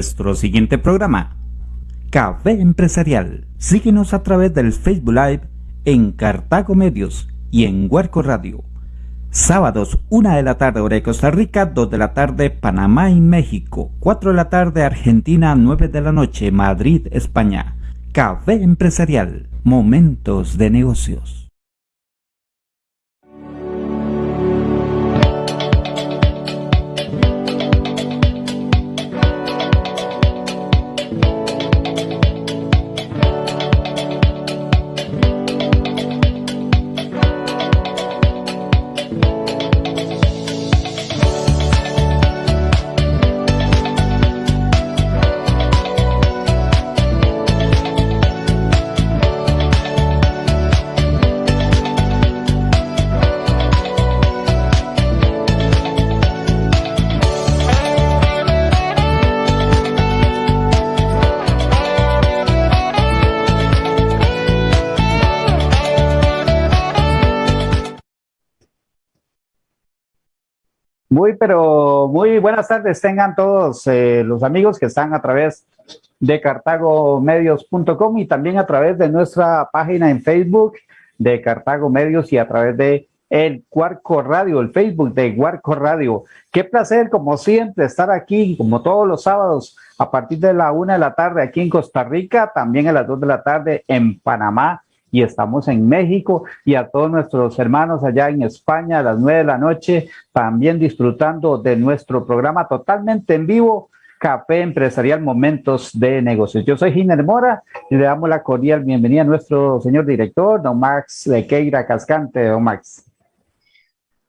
Nuestro siguiente programa, Café Empresarial. Síguenos a través del Facebook Live en Cartago Medios y en Huerco Radio. Sábados, 1 de la tarde, hora de Costa Rica, 2 de la tarde, Panamá y México, 4 de la tarde, Argentina, 9 de la noche, Madrid, España. Café Empresarial, momentos de negocios. Pero muy buenas tardes tengan todos eh, los amigos que están a través de cartagomedios.com y también a través de nuestra página en Facebook de Cartago Medios y a través de el Cuarco Radio, el Facebook de Cuarco Radio. Qué placer, como siempre, estar aquí, como todos los sábados, a partir de la una de la tarde aquí en Costa Rica, también a las dos de la tarde en Panamá y estamos en México y a todos nuestros hermanos allá en España a las nueve de la noche, también disfrutando de nuestro programa totalmente en vivo, Café Empresarial Momentos de Negocios. Yo soy Giner Mora y le damos la cordial bienvenida a nuestro señor director, don Max de Queira Cascante, don Max.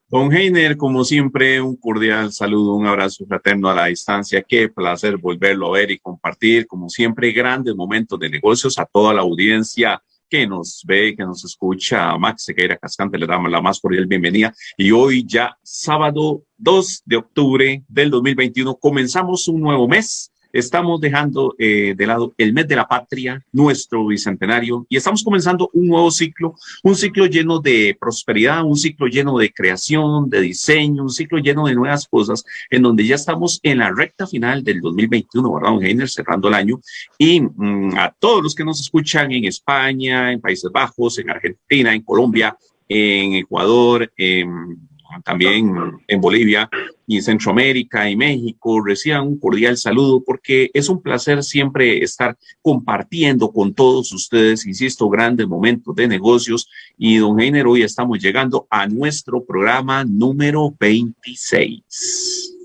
Don Heiner, como siempre, un cordial saludo, un abrazo fraterno a la distancia. Qué placer volverlo a ver y compartir, como siempre, grandes momentos de negocios a toda la audiencia que nos ve, que nos escucha. Max Sequeira Cascante le damos la más cordial bienvenida. Y hoy ya sábado 2 de octubre del 2021 comenzamos un nuevo mes Estamos dejando eh, de lado el mes de la patria, nuestro bicentenario, y estamos comenzando un nuevo ciclo, un ciclo lleno de prosperidad, un ciclo lleno de creación, de diseño, un ciclo lleno de nuevas cosas, en donde ya estamos en la recta final del 2021, ¿verdad, don Heiner? Cerrando el año. Y mm, a todos los que nos escuchan en España, en Países Bajos, en Argentina, en Colombia, en Ecuador, en también en Bolivia y en Centroamérica y México, reciban un cordial saludo porque es un placer siempre estar compartiendo con todos ustedes, insisto, grandes momentos de negocios. Y don Heiner, hoy estamos llegando a nuestro programa número 26.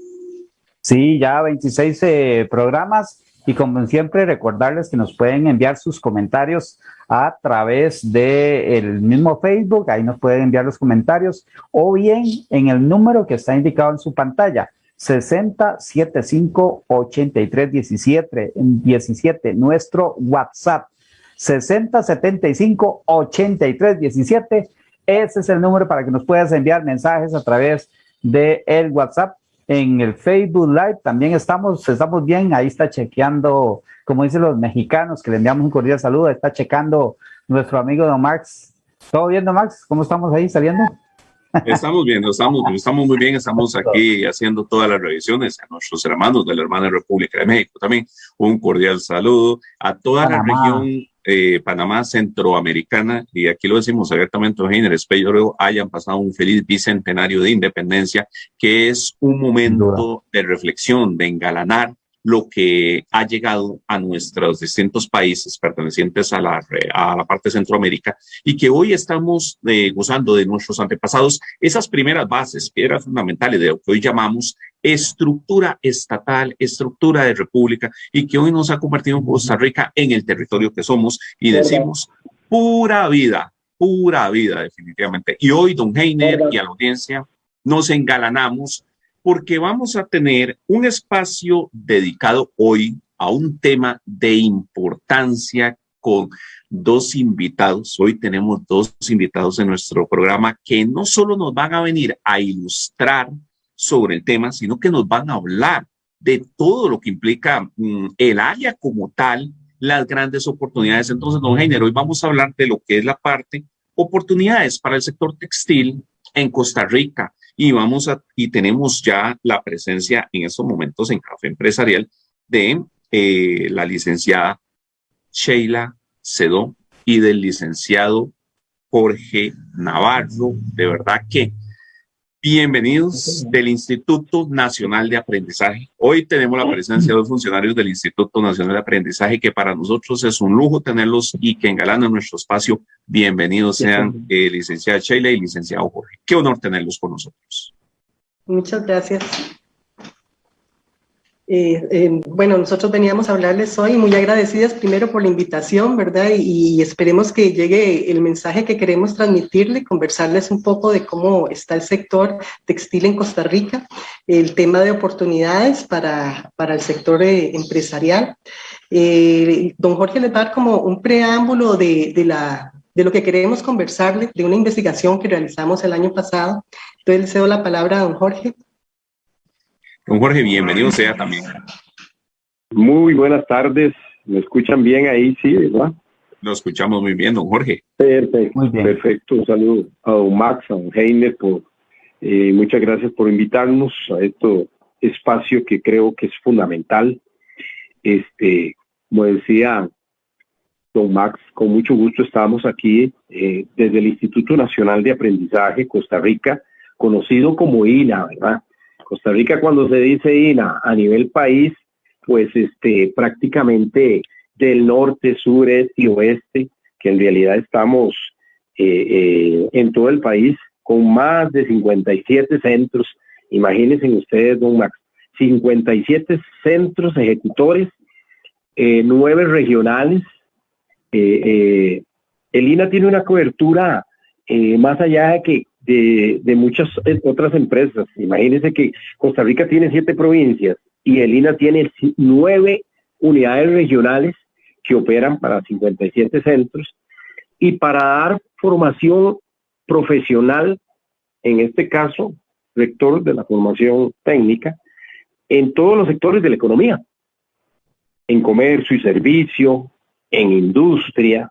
Sí, ya 26 eh, programas y como siempre recordarles que nos pueden enviar sus comentarios a través del el mismo Facebook, ahí nos pueden enviar los comentarios, o bien en el número que está indicado en su pantalla, 6075 83 17, 17, nuestro WhatsApp, 6075 83 17, ese es el número para que nos puedas enviar mensajes a través de WhatsApp. En el Facebook Live también estamos, estamos bien, ahí está chequeando como dicen los mexicanos, que le enviamos un cordial saludo, está checando nuestro amigo Don Max. ¿Todo bien, Don Max? ¿Cómo estamos ahí saliendo? Estamos bien, estamos, estamos muy bien, estamos aquí haciendo todas las revisiones a nuestros hermanos de la hermana República de México. También un cordial saludo a toda la región eh, Panamá centroamericana, y aquí lo decimos abiertamente, Eugenio, espero hayan pasado un feliz bicentenario de independencia, que es un momento de reflexión, de engalanar lo que ha llegado a nuestros distintos países pertenecientes a la, a la parte de Centroamérica y que hoy estamos eh, gozando de nuestros antepasados, esas primeras bases, piedras fundamentales de lo que hoy llamamos estructura estatal, estructura de república y que hoy nos ha convertido en Costa Rica en el territorio que somos y decimos pura vida, pura vida definitivamente. Y hoy, don Heiner y a la audiencia, nos engalanamos porque vamos a tener un espacio dedicado hoy a un tema de importancia con dos invitados. Hoy tenemos dos invitados en nuestro programa que no solo nos van a venir a ilustrar sobre el tema, sino que nos van a hablar de todo lo que implica mm, el área como tal las grandes oportunidades. Entonces, don Heiner, hoy vamos a hablar de lo que es la parte oportunidades para el sector textil en Costa Rica y vamos a y tenemos ya la presencia en estos momentos en Café Empresarial de eh, la licenciada Sheila Cedó y del licenciado Jorge Navarro. De verdad que Bienvenidos del Instituto Nacional de Aprendizaje. Hoy tenemos la presencia de los funcionarios del Instituto Nacional de Aprendizaje, que para nosotros es un lujo tenerlos y que engalanan nuestro espacio. Bienvenidos sean eh, licenciada Sheila y licenciado Jorge. Qué honor tenerlos con nosotros. Muchas gracias. Eh, eh, bueno, nosotros veníamos a hablarles hoy muy agradecidas primero por la invitación, ¿verdad? Y, esperemos que llegue el mensaje que queremos transmitirle, conversarles un poco de cómo está el sector textil en Costa Rica, el tema de oportunidades para, para el sector eh, empresarial. don Jorge les va a dar como un preámbulo de, de, la, de lo que queremos conversarle, de una investigación que realizamos el año pasado. Entonces le cedo la palabra a don Jorge. Don Jorge, bienvenido sea también. Muy buenas tardes. ¿Me escuchan bien ahí? Sí, ¿verdad? Lo escuchamos muy bien, don Jorge. Perfecto. Muy bien. Perfecto. Un saludo a don Max, a don Heiner. Por, eh, muchas gracias por invitarnos a este espacio que creo que es fundamental. Este, como decía don Max, con mucho gusto estamos aquí eh, desde el Instituto Nacional de Aprendizaje Costa Rica, conocido como INA, ¿verdad? Costa Rica cuando se dice INA a nivel país, pues este prácticamente del norte, sur, este y oeste, que en realidad estamos eh, eh, en todo el país con más de 57 centros. Imagínense ustedes, don Max, 57 centros ejecutores, eh, nueve regionales. el INA tiene una cobertura más allá de que de, muchas otras empresas. Imagínense que Costa Rica tiene siete provincias y el INA tiene nueve unidades regionales que operan para 57 centros y para dar formación profesional, en este caso, rector de la formación técnica, en todos los sectores de la economía, en comercio y servicio, en industria,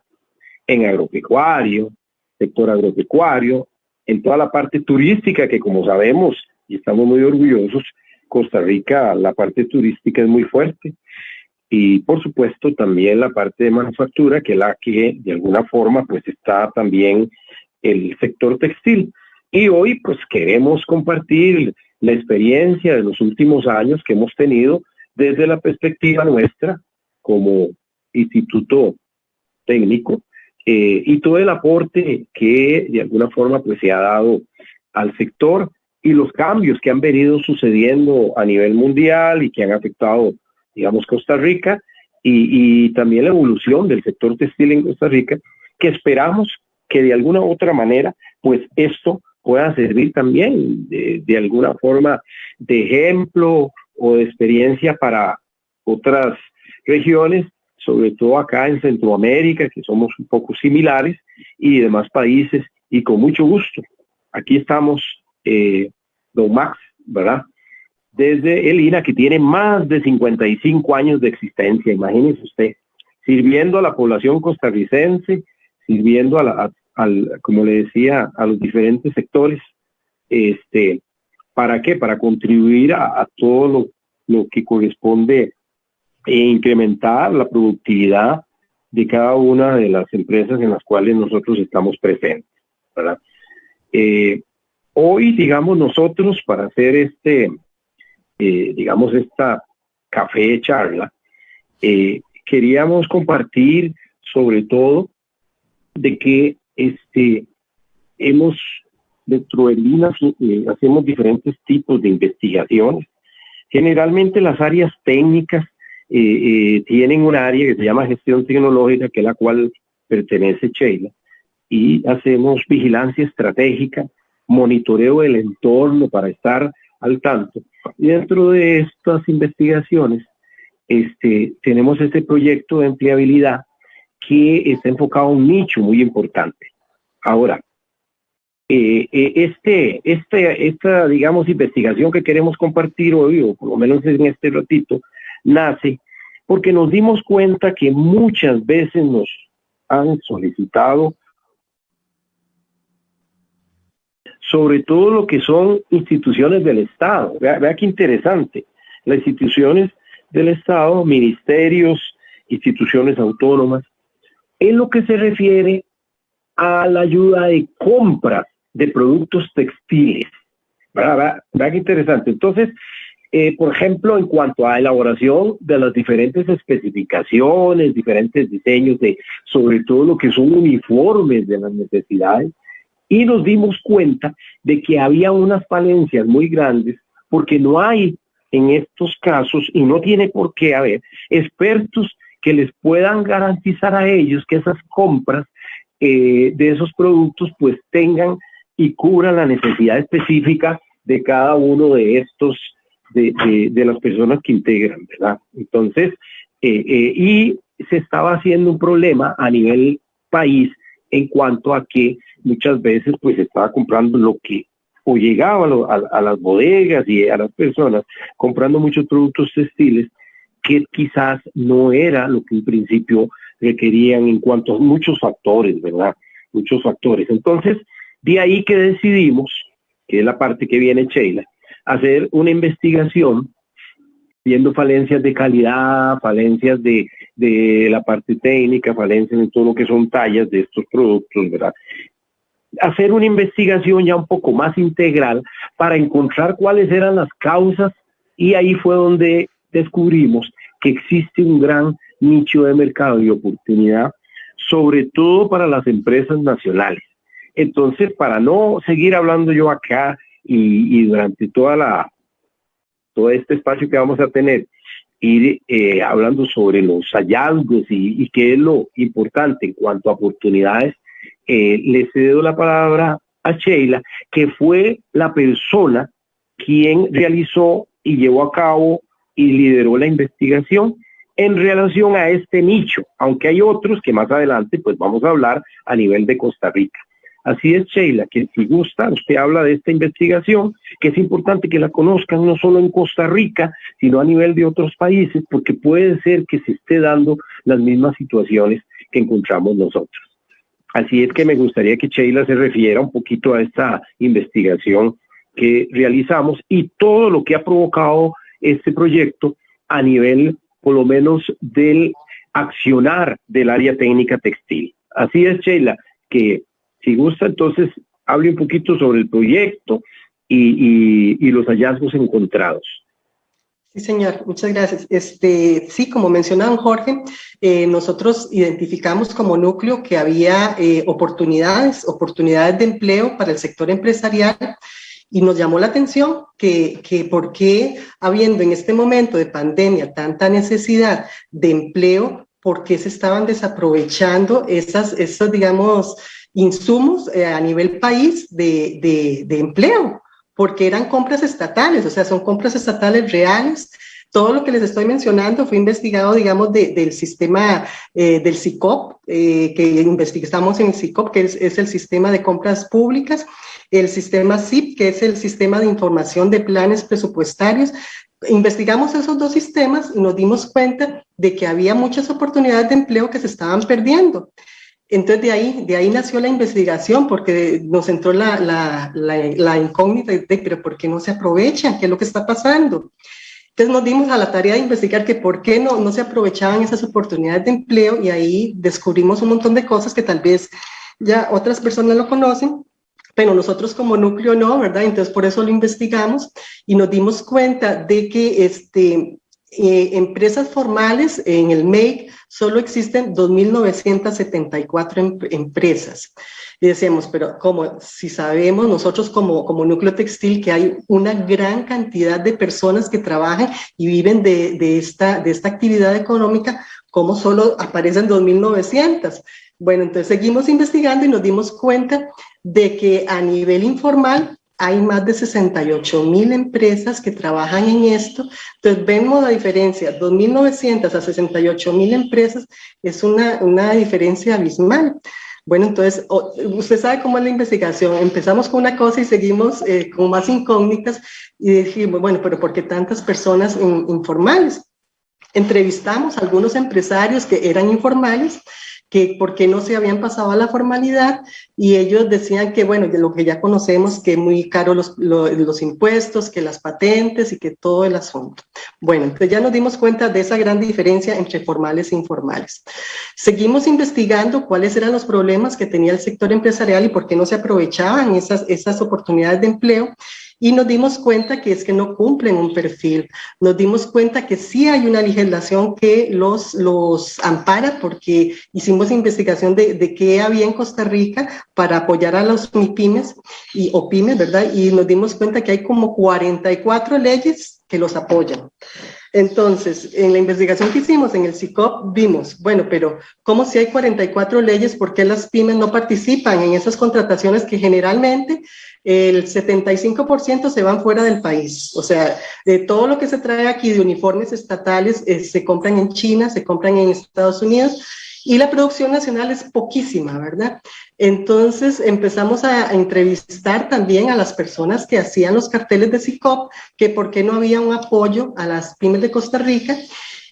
en agropecuario, sector agropecuario, en toda la parte turística, que como sabemos, y estamos muy orgullosos, Costa Rica, la parte turística es muy fuerte. Y por supuesto también la parte de manufactura, que es la que de alguna forma pues está también el sector textil. Y hoy pues queremos compartir la experiencia de los últimos años que hemos tenido desde la perspectiva nuestra como instituto técnico eh, y todo el aporte que de alguna forma pues se ha dado al sector y los cambios que han venido sucediendo a nivel mundial y que han afectado, digamos, Costa Rica y, también la evolución del sector textil en Costa Rica, que esperamos que de alguna u otra manera, pues esto pueda servir también de, de alguna forma de ejemplo o de experiencia para otras regiones sobre todo acá en Centroamérica, que somos un poco similares, y demás países, y con mucho gusto. Aquí estamos, eh, don Max, ¿verdad? Desde el INA, que tiene más de 55 años de existencia, imagínese usted, sirviendo a la población costarricense, sirviendo a la, al, como le decía, a los diferentes sectores, este, ¿para qué? Para contribuir a, todo lo, lo que corresponde e incrementar la productividad de cada una de las empresas en las cuales nosotros estamos presentes. Eh, hoy, digamos, nosotros para hacer este, eh, digamos, esta café charla, eh, queríamos compartir sobre todo de que este, hemos, dentro de Linas, hacemos diferentes tipos de investigaciones. Generalmente las áreas técnicas tienen un área que se llama gestión tecnológica, que es la cual pertenece Sheila, y hacemos vigilancia estratégica, monitoreo del entorno para estar al tanto. Y dentro de estas investigaciones, este, tenemos este proyecto de empleabilidad que está enfocado a un nicho muy importante. Ahora, eh, eh, este, este, esta, digamos, investigación que queremos compartir hoy, o por lo menos en este ratito, nace porque nos dimos cuenta que muchas veces nos han solicitado sobre todo lo que son instituciones del Estado. Vea, vea qué interesante. Las instituciones del Estado, ministerios, instituciones autónomas, en lo que se refiere a la ayuda de compra de productos textiles. ¿Verdad? ¿Verdad? qué interesante? Entonces, eh, por ejemplo, en cuanto a elaboración de las diferentes especificaciones, diferentes diseños de sobre todo lo que son uniformes de las necesidades, y nos dimos cuenta de que había unas falencias muy grandes porque no hay en estos casos, y no tiene por qué haber, expertos que les puedan garantizar a ellos que esas compras eh, de esos productos pues tengan y cubran la necesidad específica de cada uno de estos, de, las personas que integran, ¿verdad? Entonces, eh, eh, y se estaba haciendo un problema a nivel país en cuanto a que muchas veces pues estaba comprando lo que o llegaba a, las bodegas y a las personas comprando muchos productos textiles que quizás no era lo que en principio requerían en cuanto a muchos factores, ¿verdad? Muchos factores. Entonces, de ahí que decidimos, que es la parte que viene Sheila, hacer una investigación viendo falencias de calidad, falencias de, de la parte técnica, falencias en todo lo que son tallas de estos productos, ¿verdad? hacer una investigación ya un poco más integral para encontrar cuáles eran las causas y ahí fue donde descubrimos que existe un gran nicho de mercado y oportunidad, sobre todo para las empresas nacionales. Entonces, para no seguir hablando yo acá y, durante toda la todo este espacio que vamos a tener, ir eh, hablando sobre los hallazgos y, y qué es lo importante en cuanto a oportunidades eh, le cedo la palabra a Sheila, que fue la persona quien realizó y llevó a cabo y lideró la investigación en relación a este nicho, aunque hay otros que más adelante pues vamos a hablar a nivel de Costa Rica. Así es, Sheila, que si gusta, usted habla de esta investigación, que es importante que la conozcan no solo en Costa Rica, sino a nivel de otros países, porque puede ser que se esté dando las mismas situaciones que encontramos nosotros. Así es que me gustaría que Sheila se refiera un poquito a esta investigación que realizamos y todo lo que ha provocado este proyecto a nivel, por lo menos, del accionar del área técnica textil. Así es, Sheila, que si gusta, entonces hable un poquito sobre el proyecto y, y los hallazgos encontrados. Sí, señor, muchas gracias. Este, sí, como mencionaba Jorge, eh, nosotros identificamos como núcleo que había eh, oportunidades, oportunidades de empleo para el sector empresarial y nos llamó la atención que, que por qué, habiendo en este momento de pandemia tanta necesidad de empleo, por qué se estaban desaprovechando esas, esos, digamos, insumos eh, a nivel país de, de, de empleo porque eran compras estatales, o sea, son compras estatales reales. Todo lo que les estoy mencionando fue investigado, digamos, del sistema eh, del SICOP, eh, que investigamos en el SICOP, que es, es, el sistema de compras públicas, el sistema SIP, que es el sistema de información de planes presupuestarios. Investigamos esos dos sistemas y nos dimos cuenta de que había muchas oportunidades de empleo que se estaban perdiendo. Entonces de ahí, de ahí nació la investigación, porque nos entró la, la, incógnita de, pero ¿por qué no se aprovechan? ¿Qué es lo que está pasando? Entonces nos dimos a la tarea de investigar que por qué no, no se aprovechaban esas oportunidades de empleo y ahí descubrimos un montón de cosas que tal vez ya otras personas lo conocen, pero nosotros como núcleo no, ¿verdad? Entonces por eso lo investigamos y nos dimos cuenta de que este, eh, empresas formales en el MEIC solo existen 2.974 em empresas. Y decíamos, pero como si sabemos nosotros como, como núcleo textil que hay una gran cantidad de personas que trabajan y viven de, de esta, de esta actividad económica, ¿cómo solo aparecen 2.900? Bueno, entonces seguimos investigando y nos dimos cuenta de que a nivel informal hay más de 68 mil empresas que trabajan en esto. Entonces vemos la diferencia, 2.900 a 68 mil empresas es una, una diferencia abismal. Bueno, entonces, usted sabe cómo es la investigación. Empezamos con una cosa y seguimos eh, con más incógnitas y dijimos, bueno, pero ¿por qué tantas personas informales? Entrevistamos a algunos empresarios que eran informales que por qué no se habían pasado a la formalidad y ellos decían que, bueno, de lo que ya conocemos, que muy caro los, los, impuestos, que las patentes y que todo el asunto. Bueno, entonces ya nos dimos cuenta de esa gran diferencia entre formales e informales. Seguimos investigando cuáles eran los problemas que tenía el sector empresarial y por qué no se aprovechaban esas, esas oportunidades de empleo y nos dimos cuenta que es que no cumplen un perfil. Nos dimos cuenta que sí hay una legislación que los, los ampara porque hicimos investigación de, de qué había en Costa Rica para apoyar a los MIPIMES y, o pymes, ¿verdad? Y nos dimos cuenta que hay como 44 leyes que los apoyan. Entonces, en la investigación que hicimos en el CICOP vimos, bueno, pero ¿cómo si hay 44 leyes, por qué las pymes no participan en esas contrataciones que generalmente el 75% se van fuera del país. O sea, de todo lo que se trae aquí de uniformes estatales eh, se compran en China, se compran en Estados Unidos y la producción nacional es poquísima, ¿verdad? Entonces empezamos a, entrevistar también a las personas que hacían los carteles de SICOP, que por qué no había un apoyo a las pymes de Costa Rica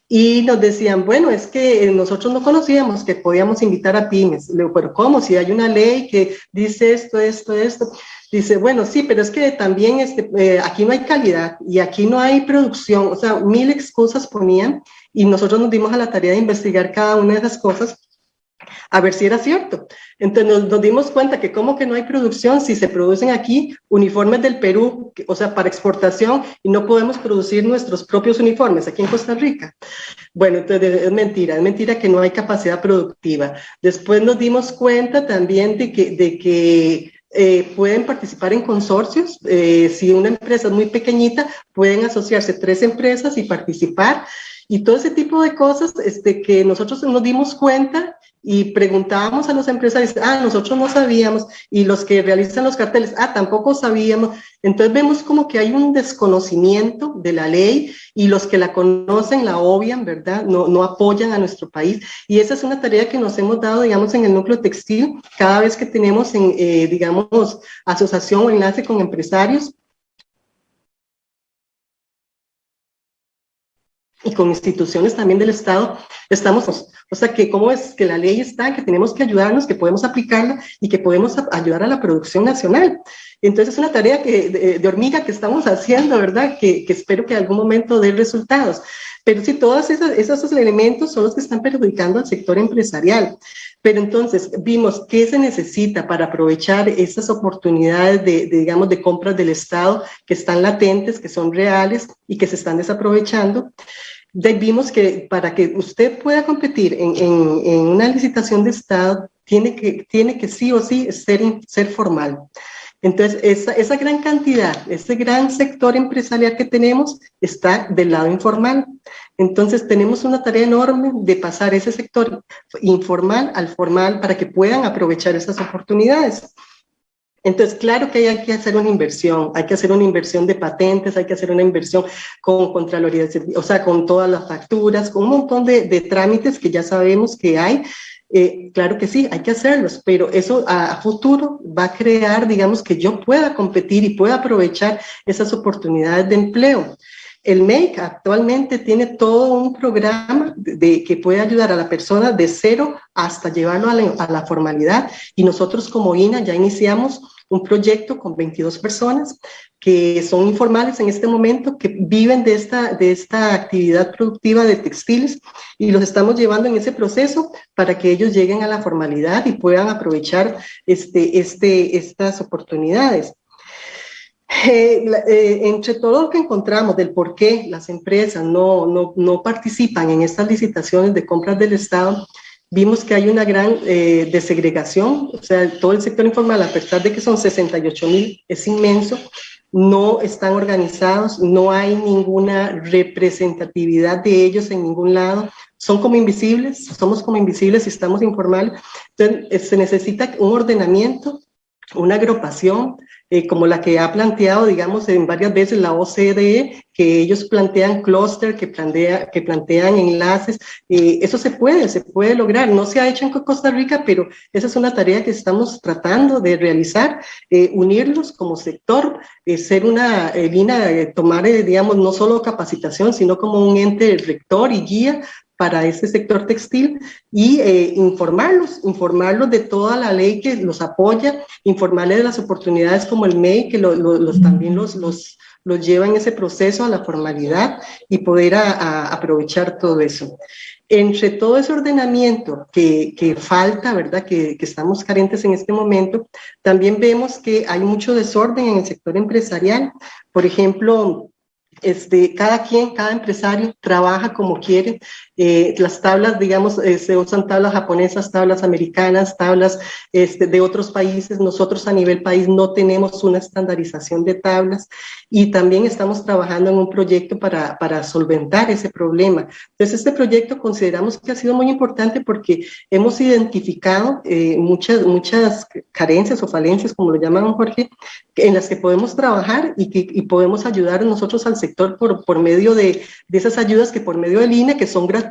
y nos decían, bueno, es que nosotros no conocíamos que podíamos invitar a pymes. Pero ¿cómo? Si hay una ley que dice esto, esto, esto. Dice, bueno, sí, pero es que también este, eh, aquí no hay calidad y aquí no hay producción, o sea, mil excusas ponían y nosotros nos dimos a la tarea de investigar cada una de esas cosas a ver si era cierto. Entonces nos, dimos cuenta que como que no hay producción si se producen aquí uniformes del Perú, o sea, para exportación, y no podemos producir nuestros propios uniformes aquí en Costa Rica. Bueno, entonces es mentira, es mentira que no hay capacidad productiva. Después nos dimos cuenta también de que, de que eh, pueden participar en consorcios. Eh, si una empresa es muy pequeñita, pueden asociarse tres empresas y participar. Y todo ese tipo de cosas este, que nosotros nos dimos cuenta y preguntábamos a los empresarios, ah, nosotros no sabíamos, y los que realizan los carteles, ah, tampoco sabíamos. Entonces vemos como que hay un desconocimiento de la ley y los que la conocen la obvian, ¿verdad? No, no apoyan a nuestro país. Y esa es una tarea que nos hemos dado, digamos, en el núcleo textil, cada vez que tenemos, en, eh, digamos, asociación o enlace con empresarios, y con instituciones también del Estado, estamos, o sea, que cómo es que la ley está, que tenemos que ayudarnos, que podemos aplicarla y que podemos ayudar a la producción nacional. Entonces es una tarea que, de, hormiga que estamos haciendo, ¿verdad? Que, que, espero que en algún momento dé resultados. Pero sí, todos esos, esos elementos son los que están perjudicando al sector empresarial. Pero entonces vimos qué se necesita para aprovechar esas oportunidades de, de, digamos, de compras del Estado que están latentes, que son reales y que se están desaprovechando vimos que para que usted pueda competir en, en, una licitación de Estado, tiene que, tiene que sí o sí ser, ser formal. Entonces, esa, esa gran cantidad, ese gran sector empresarial que tenemos está del lado informal. Entonces, tenemos una tarea enorme de pasar ese sector informal al formal para que puedan aprovechar esas oportunidades. Entonces, claro que hay que hacer una inversión, hay que hacer una inversión de patentes, hay que hacer una inversión con Contraloría, o sea, con todas las facturas, con un montón de, trámites que ya sabemos que hay. Eh, claro que sí, hay que hacerlos, pero eso a, futuro va a crear, digamos, que yo pueda competir y pueda aprovechar esas oportunidades de empleo. El MEIC actualmente tiene todo un programa de, que puede ayudar a la persona de cero hasta llevarlo a la, a la formalidad y nosotros como INA ya iniciamos un proyecto con 22 personas que son informales en este momento, que viven de esta, de esta actividad productiva de textiles y los estamos llevando en ese proceso para que ellos lleguen a la formalidad y puedan aprovechar este, este, estas oportunidades. Eh, eh, entre todo lo que encontramos del por qué las empresas no, no, no participan en estas licitaciones de compras del Estado, vimos que hay una gran eh, desegregación, o sea, todo el sector informal, a pesar de que son 68 mil, es inmenso, no están organizados, no hay ninguna representatividad de ellos en ningún lado, son como invisibles, somos como invisibles y estamos informales, entonces eh, se necesita un ordenamiento, una agrupación, eh, como la que ha planteado, digamos, en varias veces la OCDE, que ellos plantean clúster, que, plantea, que plantean enlaces. Eh, eso se puede, se puede lograr. No se ha hecho en Costa Rica, pero esa es una tarea que estamos tratando de realizar, eh, unirlos como sector, ser una línea, tomar, digamos, no solo capacitación, sino como un ente rector y guía para ese sector textil y eh, informarlos, informarlos de toda la ley que los apoya, informarles de las oportunidades como el MEI, que los, también los, los, los lleva en ese proceso a la formalidad y poder aprovechar todo eso. Entre todo ese ordenamiento que, que falta, ¿verdad? Que, que, estamos carentes en este momento, también vemos que hay mucho desorden en el sector empresarial. Por ejemplo, este, cada quien, cada empresario trabaja como quiere. Eh, las tablas, digamos, eh, se usan tablas japonesas, tablas americanas, tablas este, de otros países. Nosotros a nivel país no tenemos una estandarización de tablas y también estamos trabajando en un proyecto para, para solventar ese problema. Entonces, este proyecto consideramos que ha sido muy importante porque hemos identificado eh, muchas, muchas carencias o falencias, como lo llaman Jorge, en las que podemos trabajar y que y podemos ayudar nosotros al sector por, por medio de, de esas ayudas que por medio del INE, que son gratuitas,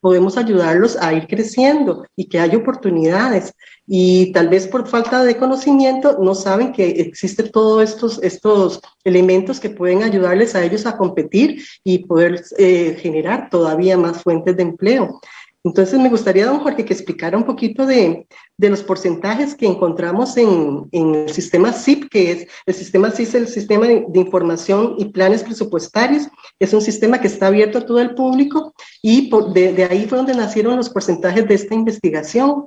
podemos ayudarlos a ir creciendo y que haya oportunidades y tal vez por falta de conocimiento no saben que existen todos estos, estos elementos que pueden ayudarles a ellos a competir y poder eh, generar todavía más fuentes de empleo. Entonces me gustaría, don Jorge, que explicara un poquito de, de los porcentajes que encontramos en, en, el sistema SIP, que es el sistema SIP el sistema de, información y planes presupuestarios. Es un sistema que está abierto a todo el público y de, de ahí fue donde nacieron los porcentajes de esta investigación.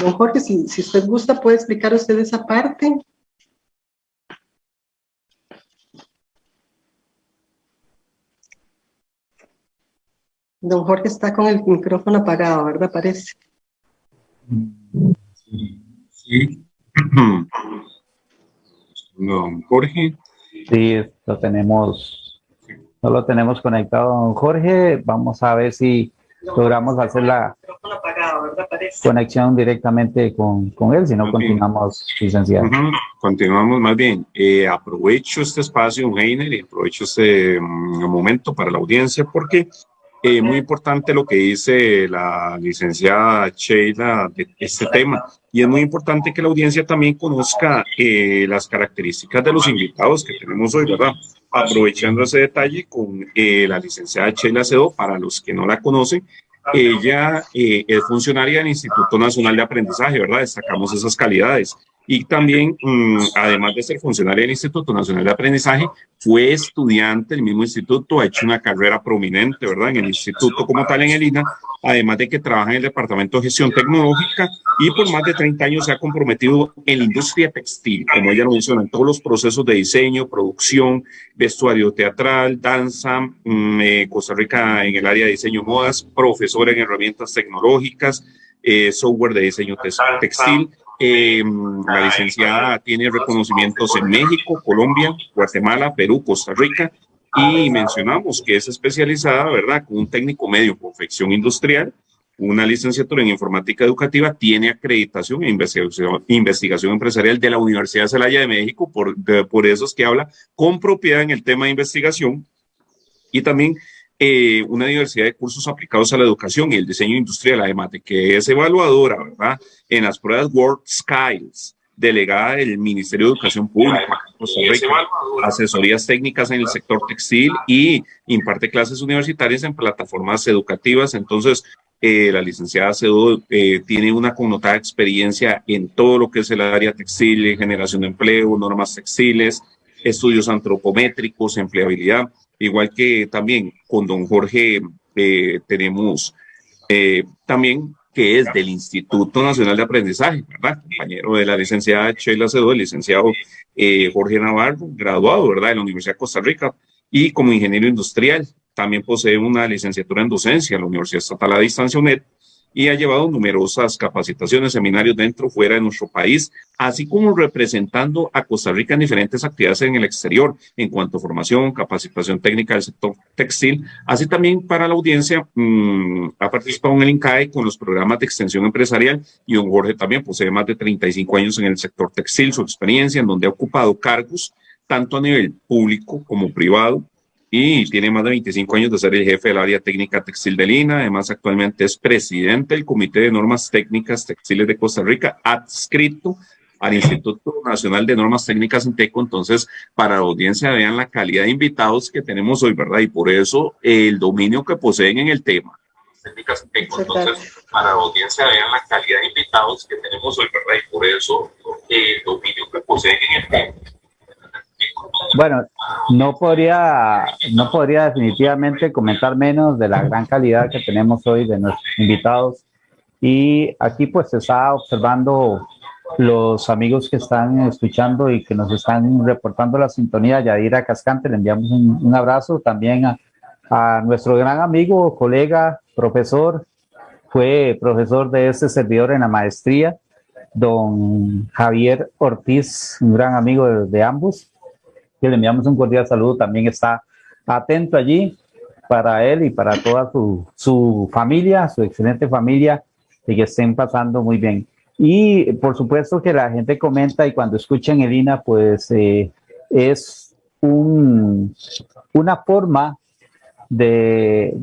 Don Jorge, si, si usted gusta, puede explicar usted esa parte. Don Jorge está con el micrófono apagado, ¿verdad? Parece. Sí. Don Jorge. Sí, lo tenemos, no lo tenemos conectado, don Jorge. Vamos a ver si logramos hacer la conexión directamente con, con él, si no continuamos, licenciado. Continuamos más bien. Eh, aprovecho este espacio, Heiner, y aprovecho este mm, momento para la audiencia porque eh, muy importante lo que dice la licenciada Sheila de este tema. Y es muy importante que la audiencia también conozca eh, las características de los invitados que tenemos hoy, ¿verdad? Aprovechando ese detalle con la licenciada Sheila Cedo, para los que no la conocen, ella eh, es funcionaria del Instituto Nacional de Aprendizaje, ¿verdad? Destacamos esas calidades. Y también, mm, además de ser funcionaria del Instituto Nacional de Aprendizaje, fue estudiante del mismo instituto, ha hecho una carrera prominente, ¿verdad? En el instituto como tal en el INA, además de que trabaja en el Departamento de Gestión Tecnológica y por más de 30 años se ha comprometido en la industria textil, como ella lo menciona, en todos los procesos de diseño, producción, vestuario teatral, danza, mm, eh, Costa Rica en el área de diseño modas, profesora en herramientas tecnológicas, eh, software de diseño textil, eh, la licenciada tiene reconocimientos en México, Colombia, Guatemala, Perú, Costa Rica y mencionamos que es especializada, ¿verdad?, con un técnico medio confección industrial, una licenciatura en informática educativa, tiene acreditación investigación, investigación empresarial de la Universidad de Celaya de México, por, por eso es que habla con propiedad en el tema de investigación y también eh, una diversidad de cursos aplicados a la educación y el diseño industrial, además de que es evaluadora, ¿verdad? En las pruebas World Skills, delegada del Ministerio de Educación Pública, Costa Rica, asesorías técnicas en el sector textil y imparte clases universitarias en plataformas educativas. Entonces, eh, la licenciada Cedo eh, tiene una connotada experiencia en todo lo que es el área textil, generación de empleo, normas textiles, estudios antropométricos, empleabilidad igual que también con don Jorge eh, tenemos eh, también que es del Instituto Nacional de Aprendizaje, ¿verdad? Compañero de la licenciada Sheila Cedo, el licenciado eh, Jorge Navarro, graduado, ¿verdad? De la Universidad de Costa Rica y como ingeniero industrial. También posee una licenciatura en docencia en la Universidad Estatal a Distancia UNED y ha llevado numerosas capacitaciones, seminarios dentro, fuera de nuestro país, así como representando a Costa Rica en diferentes actividades en el exterior, en cuanto a formación, capacitación técnica del sector textil, así también para la audiencia, mmm, ha participado en el INCAE con los programas de extensión empresarial y don Jorge también posee más de 35 años en el sector textil, su experiencia en donde ha ocupado cargos tanto a nivel público como privado, y tiene más de 25 años de ser el jefe del área técnica textil de Lina. Además, actualmente es presidente del Comité de Normas Técnicas Textiles de Costa Rica, adscrito al Instituto Nacional de Normas Técnicas Inteco. Entonces, para la audiencia, vean la calidad de invitados que tenemos hoy, ¿verdad? Y por eso el dominio que poseen en el tema. Técnicas Inteco. Entonces, para la audiencia, vean la calidad de invitados que tenemos hoy, ¿verdad? Y por eso el dominio que poseen en el tema. Bueno, no podría, no podría definitivamente comentar menos de la gran calidad que tenemos hoy de nuestros invitados. Y aquí pues se está observando los amigos que están escuchando y que nos están reportando la sintonía. Yadira Cascante, le enviamos un, abrazo también a, nuestro gran amigo, colega, profesor, fue profesor de este servidor en la maestría, don Javier Ortiz, un gran amigo de ambos que le enviamos un cordial saludo, también está atento allí para él y para toda su, su familia, su excelente familia, y que estén pasando muy bien. Y por supuesto que la gente comenta y cuando escuchan el INA, pues eh, es un, una forma de,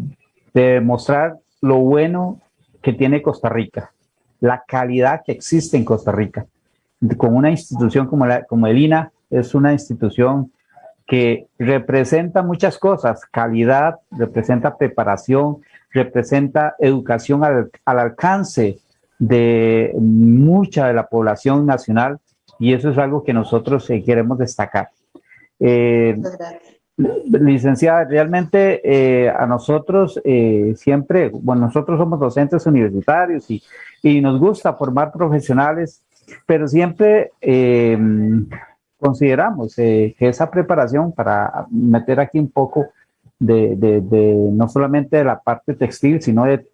de mostrar lo bueno que tiene Costa Rica, la calidad que existe en Costa Rica. Con una institución como, la, como el INA, es una institución que representa muchas cosas, calidad, representa preparación, representa educación al, al, alcance de mucha de la población nacional y eso es algo que nosotros eh, queremos destacar. Eh, licenciada, realmente eh, a nosotros eh, siempre, bueno, nosotros somos docentes universitarios y, y nos gusta formar profesionales, pero siempre consideramos eh, que esa preparación para meter aquí un poco de, de, no solamente de la parte textil, sino de,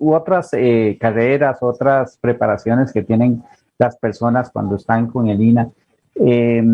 otras eh, carreras, otras preparaciones que tienen las personas cuando están con el INA. Eh,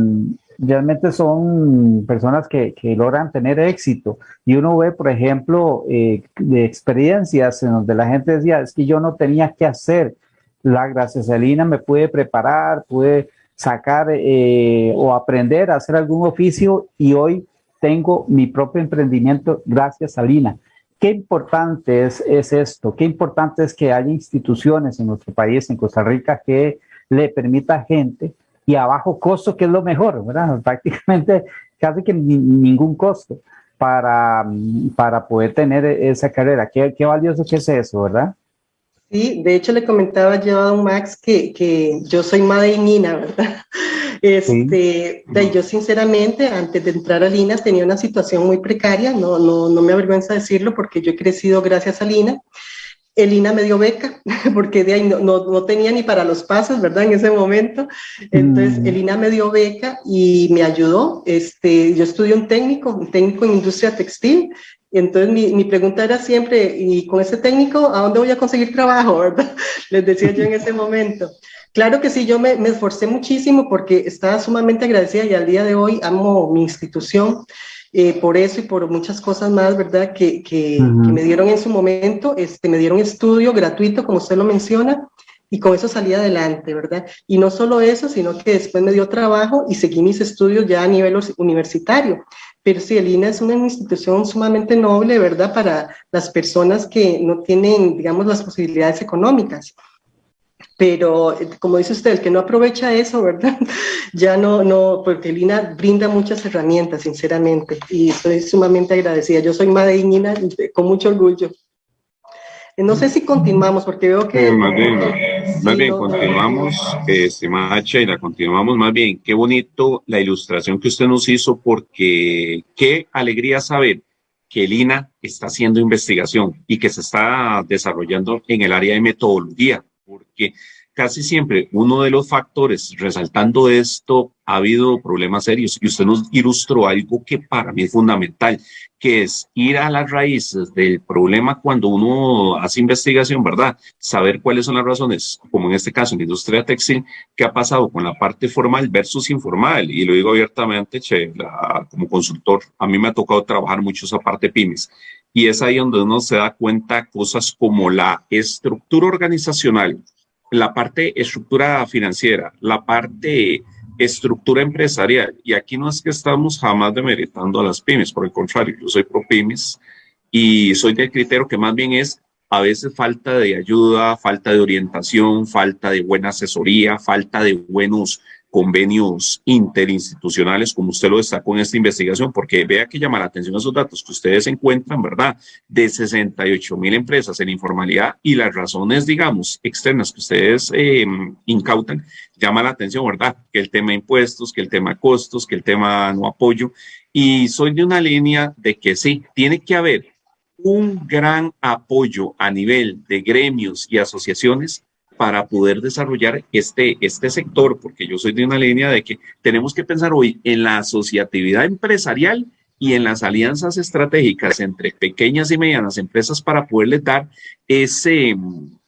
realmente son personas que, que, logran tener éxito. Y uno ve, por ejemplo, eh, de experiencias en donde la gente decía, es que yo no tenía que hacer, la gracias a Lina me pude preparar, pude sacar eh, o aprender a hacer algún oficio y hoy tengo mi propio emprendimiento gracias a Lina. Qué importante es, es, esto, qué importante es que haya instituciones en nuestro país, en Costa Rica, que le permita a gente y a bajo costo, que es lo mejor, ¿verdad? Prácticamente casi que ni, ningún costo para, para poder tener esa carrera. Qué, qué valioso que es eso, ¿verdad? Sí, de hecho le comentaba yo a don Max que, que yo soy madre Nina, ¿verdad? Este, sí. yo sinceramente, antes de entrar a Lina, tenía una situación muy precaria, no, no, no me avergüenza decirlo porque yo he crecido gracias a Lina. Elina me dio beca, porque de ahí no, no, no, tenía ni para los pasos, ¿verdad? En ese momento. Entonces, mm. Elina me dio beca y me ayudó. Este, yo estudié un técnico, un técnico en industria textil. Y entonces mi, mi, pregunta era siempre, ¿y con ese técnico a dónde voy a conseguir trabajo, verdad? Les decía yo en ese momento. Claro que sí, yo me, me, esforcé muchísimo porque estaba sumamente agradecida y al día de hoy amo mi institución. Eh, por eso y por muchas cosas más, ¿verdad? Que, que, uh -huh. que, me dieron en su momento, este, me dieron estudio gratuito, como usted lo menciona, y con eso salí adelante, ¿verdad? Y no solo eso, sino que después me dio trabajo y seguí mis estudios ya a nivel universitario. Pero sí, el INA es una institución sumamente noble, ¿verdad? Para las personas que no tienen, digamos, las posibilidades económicas pero como dice usted, el que no aprovecha eso, ¿verdad? Ya no, no, porque Lina brinda muchas herramientas, sinceramente, y estoy sumamente agradecida. Yo soy madre con mucho orgullo. No sé si continuamos, porque veo que... Eh, más bien, sí, más bien no, continuamos, eh, estimada Sheila, continuamos más bien. Qué bonito la ilustración que usted nos hizo, porque qué alegría saber que Lina está haciendo investigación y que se está desarrollando en el área de metodología porque casi siempre uno de los factores resaltando esto ha habido problemas serios y usted nos ilustró algo que para mí es fundamental, que es ir a las raíces del problema cuando uno hace investigación, ¿verdad? Saber cuáles son las razones, como en este caso en la industria textil, qué ha pasado con la parte formal versus informal. Y lo digo abiertamente, che, como consultor, a mí me ha tocado trabajar mucho esa parte pymes. Y es ahí donde uno se da cuenta cosas como la estructura organizacional, la parte estructura financiera, la parte estructura empresarial. Y aquí no es que estamos jamás demeritando a las pymes, por el contrario, yo soy pro pymes y soy del criterio que más bien es a veces falta de ayuda, falta de orientación, falta de buena asesoría, falta de buenos convenios interinstitucionales, como usted lo destacó en esta investigación, porque vea que llama la atención esos datos que ustedes encuentran, ¿verdad? De 68 mil empresas en informalidad y las razones, digamos, externas que ustedes eh, incautan, llama la atención, ¿verdad? Que el tema impuestos, que el tema costos, que el tema no apoyo. Y soy de una línea de que sí, tiene que haber un gran apoyo a nivel de gremios y asociaciones para poder desarrollar este, este sector, porque yo soy de una línea de que tenemos que pensar hoy en la asociatividad empresarial y en las alianzas estratégicas entre pequeñas y medianas empresas para poderles dar ese,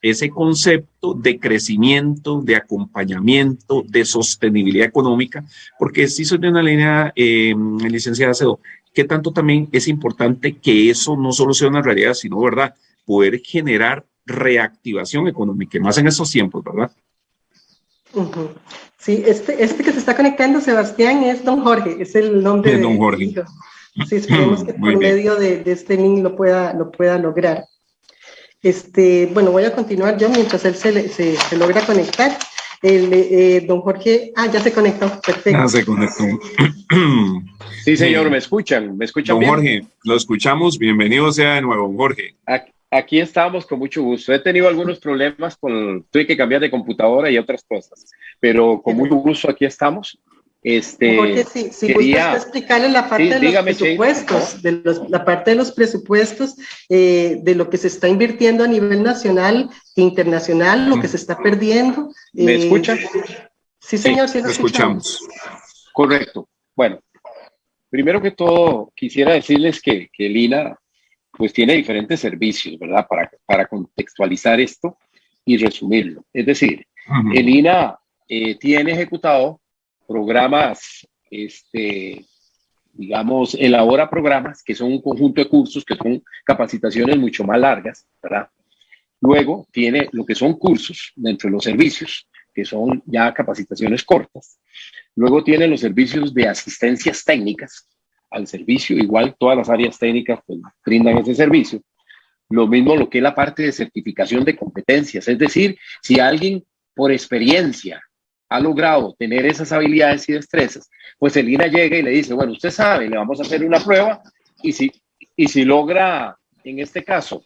ese concepto de crecimiento, de acompañamiento, de sostenibilidad económica, porque si soy de una línea, eh, licenciada Cedo, que tanto también es importante que eso no solo sea una realidad, sino, ¿verdad?, poder generar reactivación económica, más en esos tiempos, ¿verdad? Sí, este, este que se está conectando, Sebastián, es don Jorge, es el nombre de don Jorge. Sí, esperemos que por medio de, este link lo pueda, lo pueda lograr. Este, bueno, voy a continuar yo mientras él se, se, se logra conectar. El, eh, don Jorge, ah, ya se conectó, perfecto. Ya se conectó. sí, señor, ¿me escuchan? ¿Me escuchan don Jorge, lo escuchamos, bienvenido sea de nuevo, don Jorge. Aquí, aquí estamos con mucho gusto. He tenido algunos problemas con, tuve que cambiar de computadora y otras cosas, pero con mucho gusto aquí estamos. Este, Porque si, si quería, explicarle la parte de los presupuestos, de los, la parte de los presupuestos, eh, de lo que se está invirtiendo a nivel nacional e internacional, lo que se está perdiendo. ¿Me eh, escuchan? Sí, señor, sí, lo escuchamos. Correcto. Bueno, primero que todo, quisiera decirles que, que el INA pues tiene diferentes servicios, ¿verdad? Para, para contextualizar esto y resumirlo. Es decir, el INA eh, tiene ejecutado programas, este, digamos, elabora programas que son un conjunto de cursos, que son capacitaciones mucho más largas, ¿verdad? Luego tiene lo que son cursos dentro de los servicios, que son ya capacitaciones cortas. Luego tiene los servicios de asistencias técnicas, al servicio, igual todas las áreas técnicas pues, brindan ese servicio. Lo mismo lo que es la parte de certificación de competencias, es decir, si alguien por experiencia ha logrado tener esas habilidades y destrezas, pues el INA llega y le dice, bueno, usted sabe, le vamos a hacer una prueba y si, y si logra, en este caso,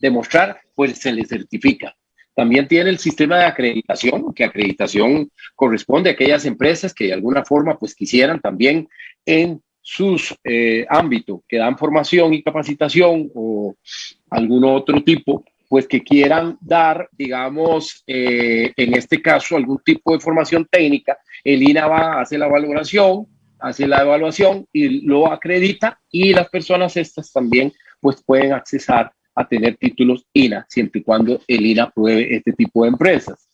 demostrar, pues se le certifica. También tiene el sistema de acreditación, que acreditación corresponde a aquellas empresas que de alguna forma pues quisieran también en sus eh, ámbitos que dan formación y capacitación o algún otro tipo, pues que quieran dar, digamos, eh, en este caso, algún tipo de formación técnica, el INA va, a hacer la valoración, hace la evaluación y lo acredita y las personas estas también pues pueden accesar a tener títulos INA siempre y cuando el INA apruebe este tipo de empresas.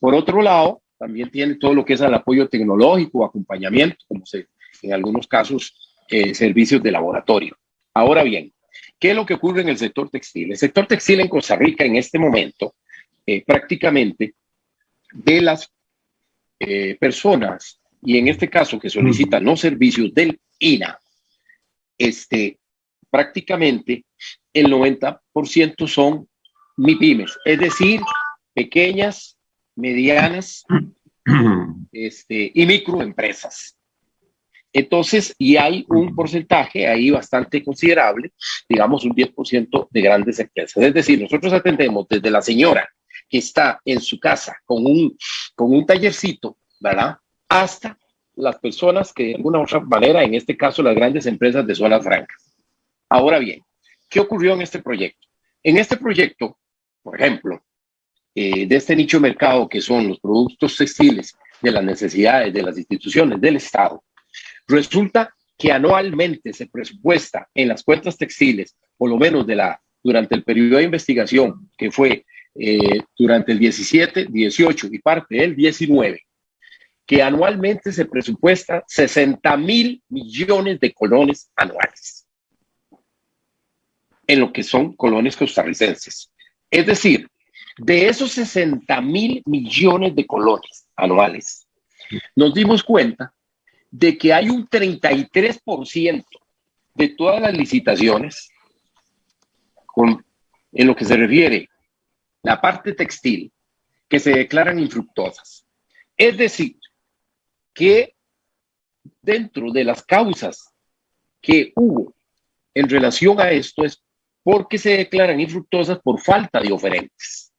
Por otro lado, también tiene todo lo que es el apoyo tecnológico, acompañamiento, como se en algunos casos eh, servicios de laboratorio. Ahora bien, ¿qué es lo que ocurre en el sector textil? El sector textil en Costa Rica en este momento, eh, prácticamente de las eh, personas, y en este caso que solicitan los servicios del INA, este, prácticamente el 90% son MIPIMES, es decir, pequeñas, medianas este, y microempresas. Entonces, y hay un porcentaje ahí bastante considerable, digamos un 10% de grandes empresas. Es decir, nosotros atendemos desde la señora que está en su casa con un, con un tallercito, ¿verdad? Hasta las personas que de alguna otra manera, en este caso las grandes empresas de zonas francas. Ahora bien, ¿qué ocurrió en este proyecto? En este proyecto, por ejemplo, eh, de este nicho de mercado que son los productos textiles de las necesidades de las instituciones del Estado, resulta que anualmente se presupuesta en las cuentas textiles, por lo menos de la, durante el periodo de investigación, que fue eh, durante el 17, 18 y parte del 19, que anualmente se presupuesta 60 mil millones de colones anuales en lo que son colones costarricenses. Es decir, de esos 60 mil millones de colones anuales, nos dimos cuenta de que hay un 33% de todas las licitaciones con, en lo que se refiere la parte textil que se declaran infructuosas. Es decir, que dentro de las causas que hubo en relación a esto es porque se declaran infructuosas por falta de oferentes,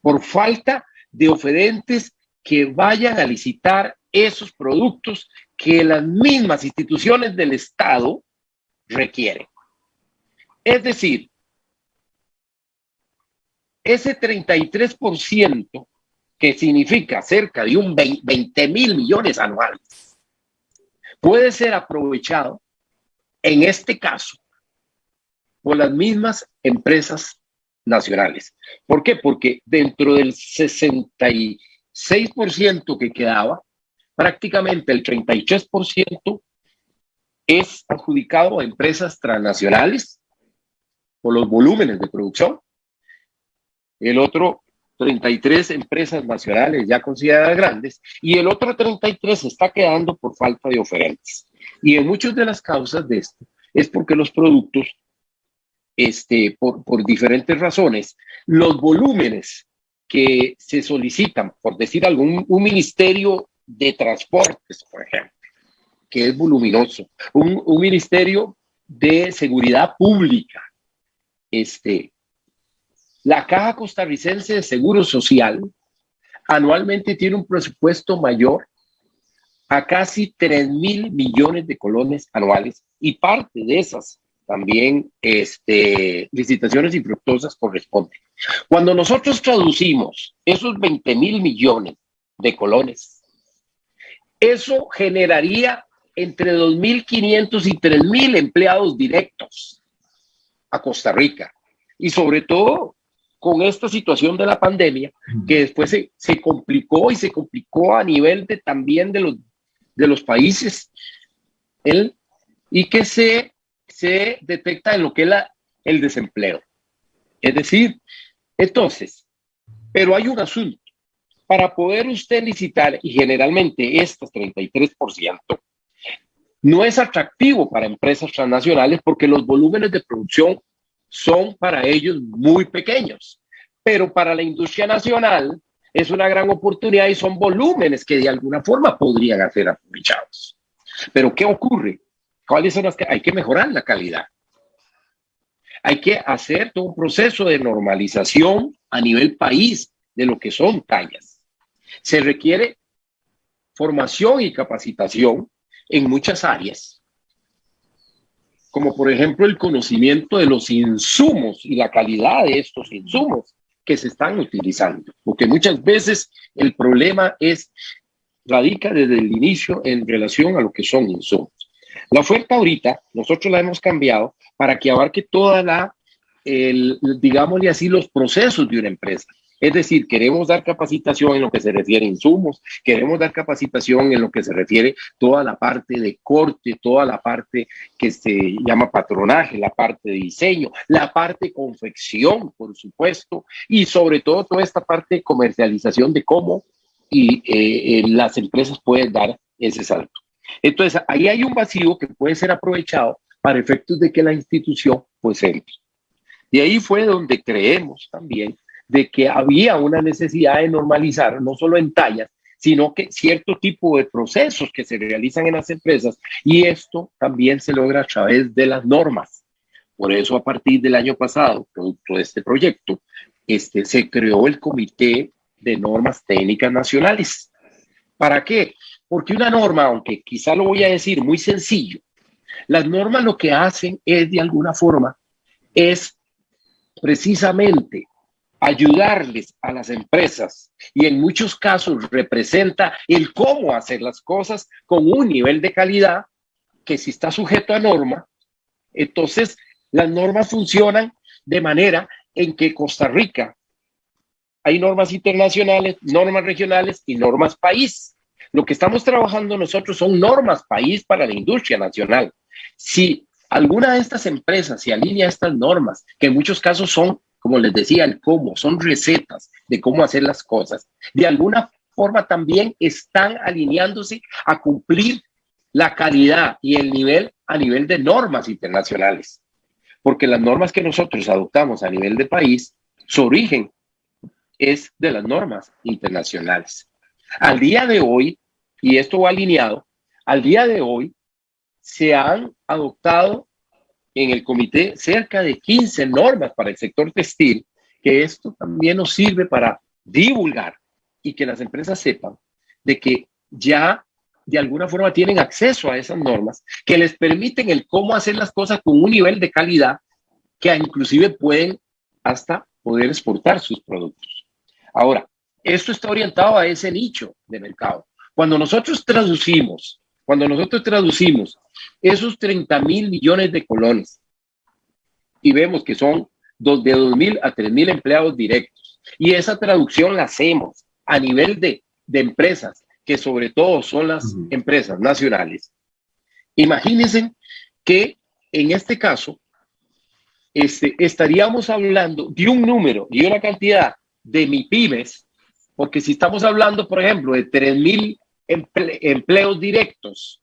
por falta de oferentes que vayan a licitar esos productos que las mismas instituciones del Estado requieren. Es decir, ese 33% que significa cerca de un 20 mil millones anuales, puede ser aprovechado en este caso por las mismas empresas nacionales. ¿Por qué? Porque dentro del 66% que quedaba, prácticamente el 33% es adjudicado a empresas transnacionales por los volúmenes de producción. El otro 33 empresas nacionales ya consideradas grandes y el otro 33 está quedando por falta de oferentes. Y en muchas de las causas de esto es porque los productos, este, por, por diferentes razones, los volúmenes que se solicitan, por decir algún un ministerio de transportes, por ejemplo, que es voluminoso, un, ministerio de seguridad pública, este, la Caja Costarricense de Seguro Social anualmente tiene un presupuesto mayor a casi 3 mil millones de colones anuales y parte de esas también este, licitaciones infructuosas corresponden. Cuando nosotros traducimos esos 20 mil millones de colones eso generaría entre 2.500 y 3.000 empleados directos a Costa Rica. Y sobre todo con esta situación de la pandemia, que después se, se complicó y se complicó a nivel de, también de los, de los países, el, y que se, se detecta en lo que es la, el desempleo. Es decir, entonces, pero hay un asunto para poder usted licitar, y generalmente estos 33%, no es atractivo para empresas transnacionales porque los volúmenes de producción son para ellos muy pequeños. Pero para la industria nacional es una gran oportunidad y son volúmenes que de alguna forma podrían ser aprovechados. Pero ¿qué ocurre? ¿Cuáles son las que hay que mejorar la calidad? Hay que hacer todo un proceso de normalización a nivel país de lo que son tallas. Se requiere formación y capacitación en muchas áreas, como por ejemplo el conocimiento de los insumos y la calidad de estos insumos que se están utilizando, porque muchas veces el problema es radica desde el inicio en relación a lo que son insumos. La oferta ahorita nosotros la hemos cambiado para que abarque toda la, el, digámosle así, los procesos de una empresa. Es decir, queremos dar capacitación en lo que se refiere a insumos, queremos dar capacitación en lo que se refiere toda la parte de corte, toda la parte que se llama patronaje, la parte de diseño, la parte de confección, por supuesto, y sobre todo toda esta parte de comercialización de cómo y, eh, eh, las empresas pueden dar ese salto. Entonces, ahí hay un vacío que puede ser aprovechado para efectos de que la institución pues entre. Y ahí fue donde creemos también de que había una necesidad de normalizar, no solo en tallas, sino que cierto tipo de procesos que se realizan en las empresas y esto también se logra a través de las normas. Por eso a partir del año pasado, producto de este proyecto, este, se creó el Comité de Normas Técnicas Nacionales. ¿Para qué? Porque una norma, aunque quizá lo voy a decir muy sencillo, las normas lo que hacen es de alguna forma, es precisamente ayudarles a las empresas y en muchos casos representa el cómo hacer las cosas con un nivel de calidad que si está sujeto a norma, entonces las normas funcionan de manera en que Costa Rica hay normas internacionales, normas regionales y normas país. Lo que estamos trabajando nosotros son normas país para la industria nacional. Si alguna de estas empresas se alinea a estas normas, que en muchos casos son, como les decía, el cómo, son recetas de cómo hacer las cosas, de alguna forma también están alineándose a cumplir la calidad y el nivel a nivel de normas internacionales. Porque las normas que nosotros adoptamos a nivel de país, su origen es de las normas internacionales. Al día de hoy, y esto va alineado, al día de hoy se han adoptado en el comité cerca de 15 normas para el sector textil, que esto también nos sirve para divulgar y que las empresas sepan de que ya de alguna forma tienen acceso a esas normas que les permiten el cómo hacer las cosas con un nivel de calidad que inclusive pueden hasta poder exportar sus productos. Ahora, esto está orientado a ese nicho de mercado. Cuando nosotros traducimos, cuando nosotros traducimos esos 30 mil millones de colones. Y vemos que son de 2 mil a 3 mil empleados directos. Y esa traducción la hacemos a nivel de, de empresas que sobre todo son las empresas nacionales. Imagínense que en este caso este, estaríamos hablando de un número y una cantidad de MIPIMES, porque si estamos hablando, por ejemplo, de 3.000 empleos directos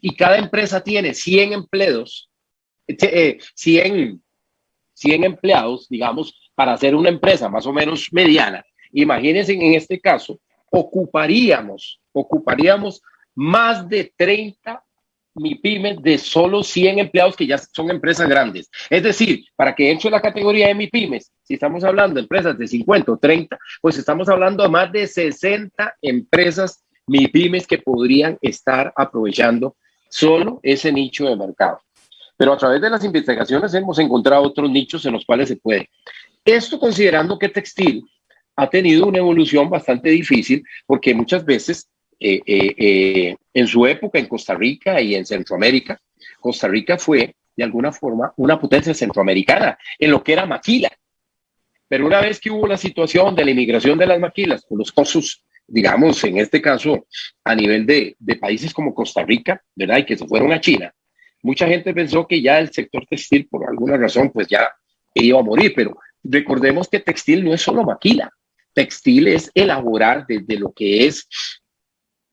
y cada empresa tiene 100 empleos, 100, 100 eh, empleados, digamos, para hacer una empresa más o menos mediana, imagínense en este caso ocuparíamos, ocuparíamos más de 30 MIPIMES de solo 100 empleados que ya son empresas grandes. Es decir, para que entre la categoría de MIPIMES, si estamos hablando de empresas de 50 o 30, pues estamos hablando de más de 60 empresas MIPIMES que podrían estar aprovechando solo ese nicho de mercado. Pero a través de las investigaciones hemos encontrado otros nichos en los cuales se puede. Esto considerando que textil ha tenido una evolución bastante difícil porque muchas veces eh, eh, eh, en su época en Costa Rica y en Centroamérica, Costa Rica fue de alguna forma una potencia centroamericana en lo que era maquila. Pero una vez que hubo la situación de la inmigración de las maquilas, con los costos, digamos, en este caso, a nivel de, países como Costa Rica, ¿verdad? Y que se fueron a China, mucha gente pensó que ya el sector textil, por alguna razón, pues ya iba a morir, pero recordemos que textil no es solo maquila textil es elaborar desde lo que es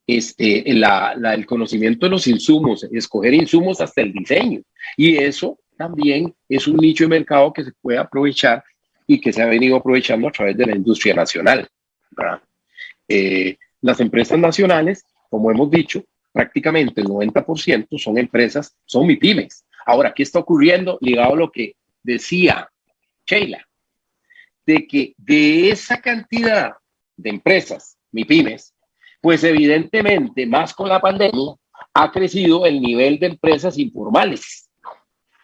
este, el conocimiento de los insumos, escoger insumos hasta el diseño. Y eso también es un nicho de mercado que se puede aprovechar y que se ha venido aprovechando a través de la industria nacional. Eh, las empresas nacionales, como hemos dicho, prácticamente el 90% son empresas, son MIPIMES. Ahora, ¿qué está ocurriendo ligado a lo que decía Sheila? de que de esa cantidad de empresas, MIPIMES, pues evidentemente, más con la pandemia, ha crecido el nivel de empresas informales.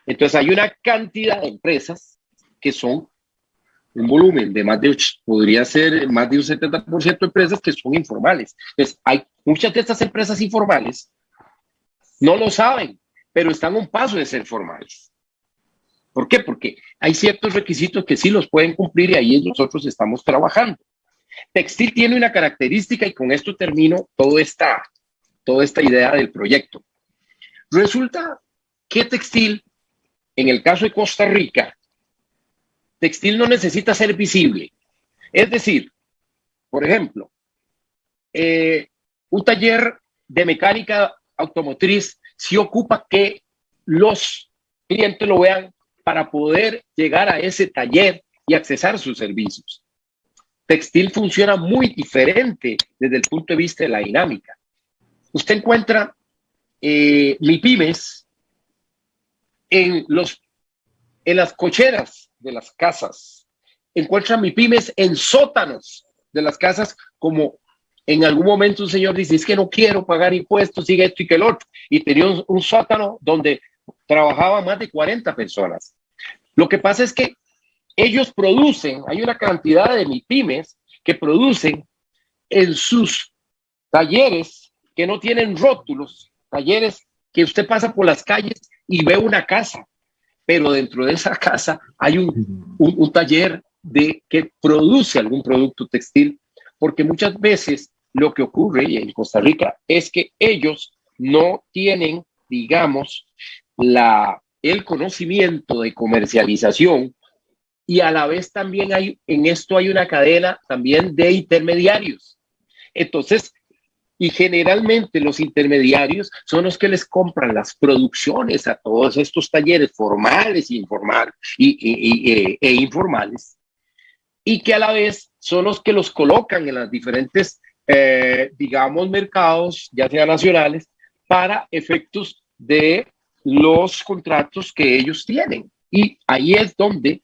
Entonces hay una cantidad de empresas que son un volumen de más de, podría ser más de un 70% de empresas que son informales. Entonces hay muchas de estas empresas informales, no lo saben, pero están a un paso de ser formales. ¿Por qué? Porque hay ciertos requisitos que sí los pueden cumplir y ahí nosotros estamos trabajando. Textil tiene una característica y con esto termino toda esta, toda esta idea del proyecto. Resulta que textil, en el caso de Costa Rica, textil no necesita ser visible. Es decir, por ejemplo, eh, un taller de mecánica automotriz si ocupa que los clientes lo vean para poder llegar a ese taller y accesar sus servicios. Textil funciona muy diferente desde el punto de vista de la dinámica. Usted encuentra eh, MIPIMES en, los, en las cocheras de las casas. Encuentra MIPIMES en sótanos de las casas como en algún momento un señor dice, es que no quiero pagar impuestos, sigue esto y que el otro. Y tenía un sótano donde trabajaban más de 40 personas. Lo que pasa es que ellos producen, hay una cantidad de MIPIMES que producen en sus talleres que no tienen rótulos, talleres que usted pasa por las calles y ve una casa, pero dentro de esa casa hay un, taller de que produce algún producto textil, porque muchas veces lo que ocurre en Costa Rica es que ellos no tienen, digamos, la, el conocimiento de comercialización y a la vez también hay, en esto hay una cadena también de intermediarios. Entonces, y generalmente los intermediarios son los que les compran las producciones a todos estos talleres formales e, informales, y, e informales, y que a la vez son los que los colocan en las diferentes, eh, digamos, mercados, ya sea nacionales, para efectos de los contratos que ellos tienen. Y ahí es donde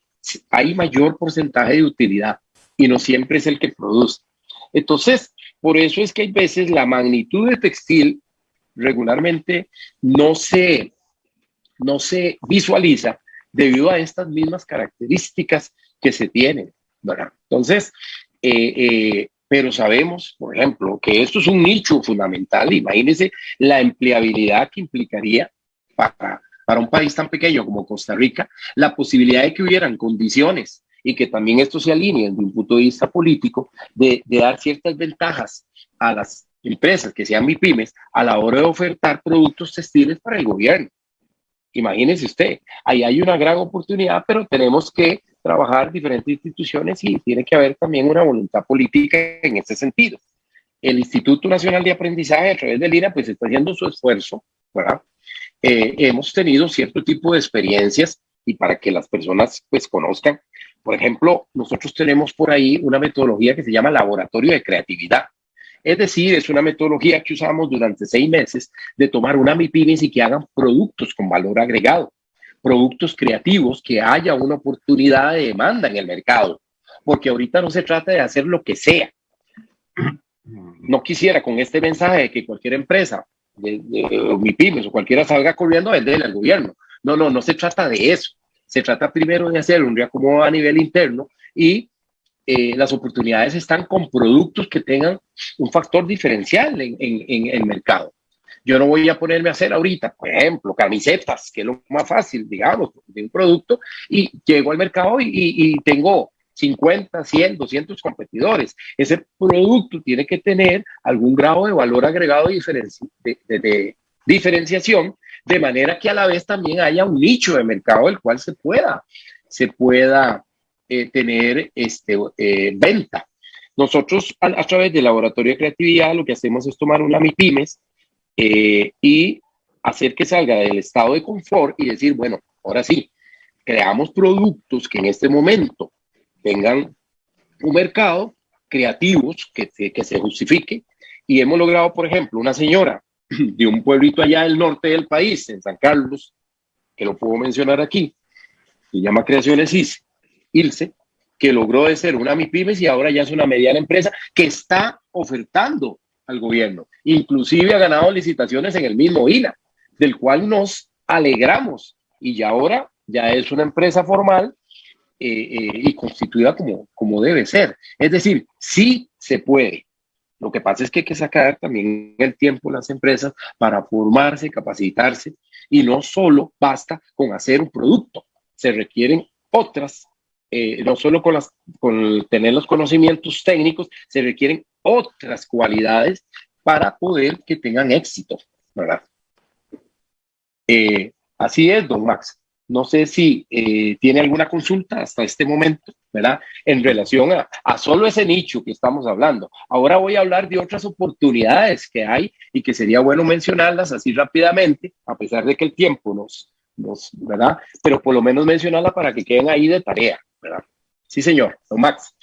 hay mayor porcentaje de utilidad y no siempre es el que produce. Entonces, por eso es que hay veces la magnitud de textil regularmente no se, no se visualiza debido a estas mismas características que se tienen. Entonces, eh, eh, pero sabemos, por ejemplo, que esto es un nicho fundamental. Imagínense la empleabilidad que implicaría para, para un país tan pequeño como Costa Rica, la posibilidad de que hubieran condiciones y que también esto se alinee desde un punto de vista político, de, dar ciertas ventajas a las empresas que sean MIPIMES a la hora de ofertar productos textiles para el gobierno. Imagínese usted, ahí hay una gran oportunidad, pero tenemos que trabajar diferentes instituciones y tiene que haber también una voluntad política en ese sentido. El Instituto Nacional de Aprendizaje a través de Lina pues está haciendo su esfuerzo, ¿verdad? Eh, hemos tenido cierto tipo de experiencias y para que las personas pues conozcan, por ejemplo, nosotros tenemos por ahí una metodología que se llama laboratorio de creatividad. Es decir, es una metodología que usamos durante seis meses de tomar una MIPIMES y que hagan productos con valor agregado, productos creativos, que haya una oportunidad de demanda en el mercado, porque ahorita no se trata de hacer lo que sea. No quisiera con este mensaje de que cualquier empresa, de, de, MIPIMES o cualquiera salga corriendo a venderle al gobierno. No, no, no se trata de eso. Se trata primero de hacer un reacomodo a nivel interno y eh, las oportunidades están con productos que tengan un factor diferencial en, el mercado. Yo no voy a ponerme a hacer ahorita, por ejemplo, camisetas, que es lo más fácil, digamos, de un producto, y llego al mercado y, tengo 50, 100, 200 competidores. Ese producto tiene que tener algún grado de valor agregado de, de diferenciación de manera que a la vez también haya un nicho de mercado del cual se pueda, se pueda eh, tener este, eh, venta. Nosotros a, través del laboratorio de creatividad lo que hacemos es tomar una MIPIMES eh, y hacer que salga del estado de confort y decir, bueno, ahora sí, creamos productos que en este momento tengan un mercado creativos que, que se justifique y hemos logrado, por ejemplo, una señora de un pueblito allá del norte del país, en San Carlos, que lo puedo mencionar aquí, se llama Creaciones Ilse, que logró de ser una MIPIMES y ahora ya es una mediana empresa que está ofertando al gobierno. Inclusive ha ganado licitaciones en el mismo INA, del cual nos alegramos. Y ya ahora ya es una empresa formal eh, eh, y constituida como, como debe ser. Es decir, sí se puede. Lo que pasa es que hay que sacar también el tiempo las empresas para formarse, capacitarse y no solo basta con hacer un producto, se requieren otras, eh, no solo con, las, con tener los conocimientos técnicos, se requieren otras cualidades para poder que tengan éxito, ¿verdad? Eh, así es, don Max. No sé si eh, tiene alguna consulta hasta este momento, ¿verdad? En relación a, a, solo ese nicho que estamos hablando. Ahora voy a hablar de otras oportunidades que hay y que sería bueno mencionarlas así rápidamente, a pesar de que el tiempo nos, nos ¿verdad? Pero por lo menos mencionarla para que queden ahí de tarea, ¿verdad? Sí, señor. Don Max.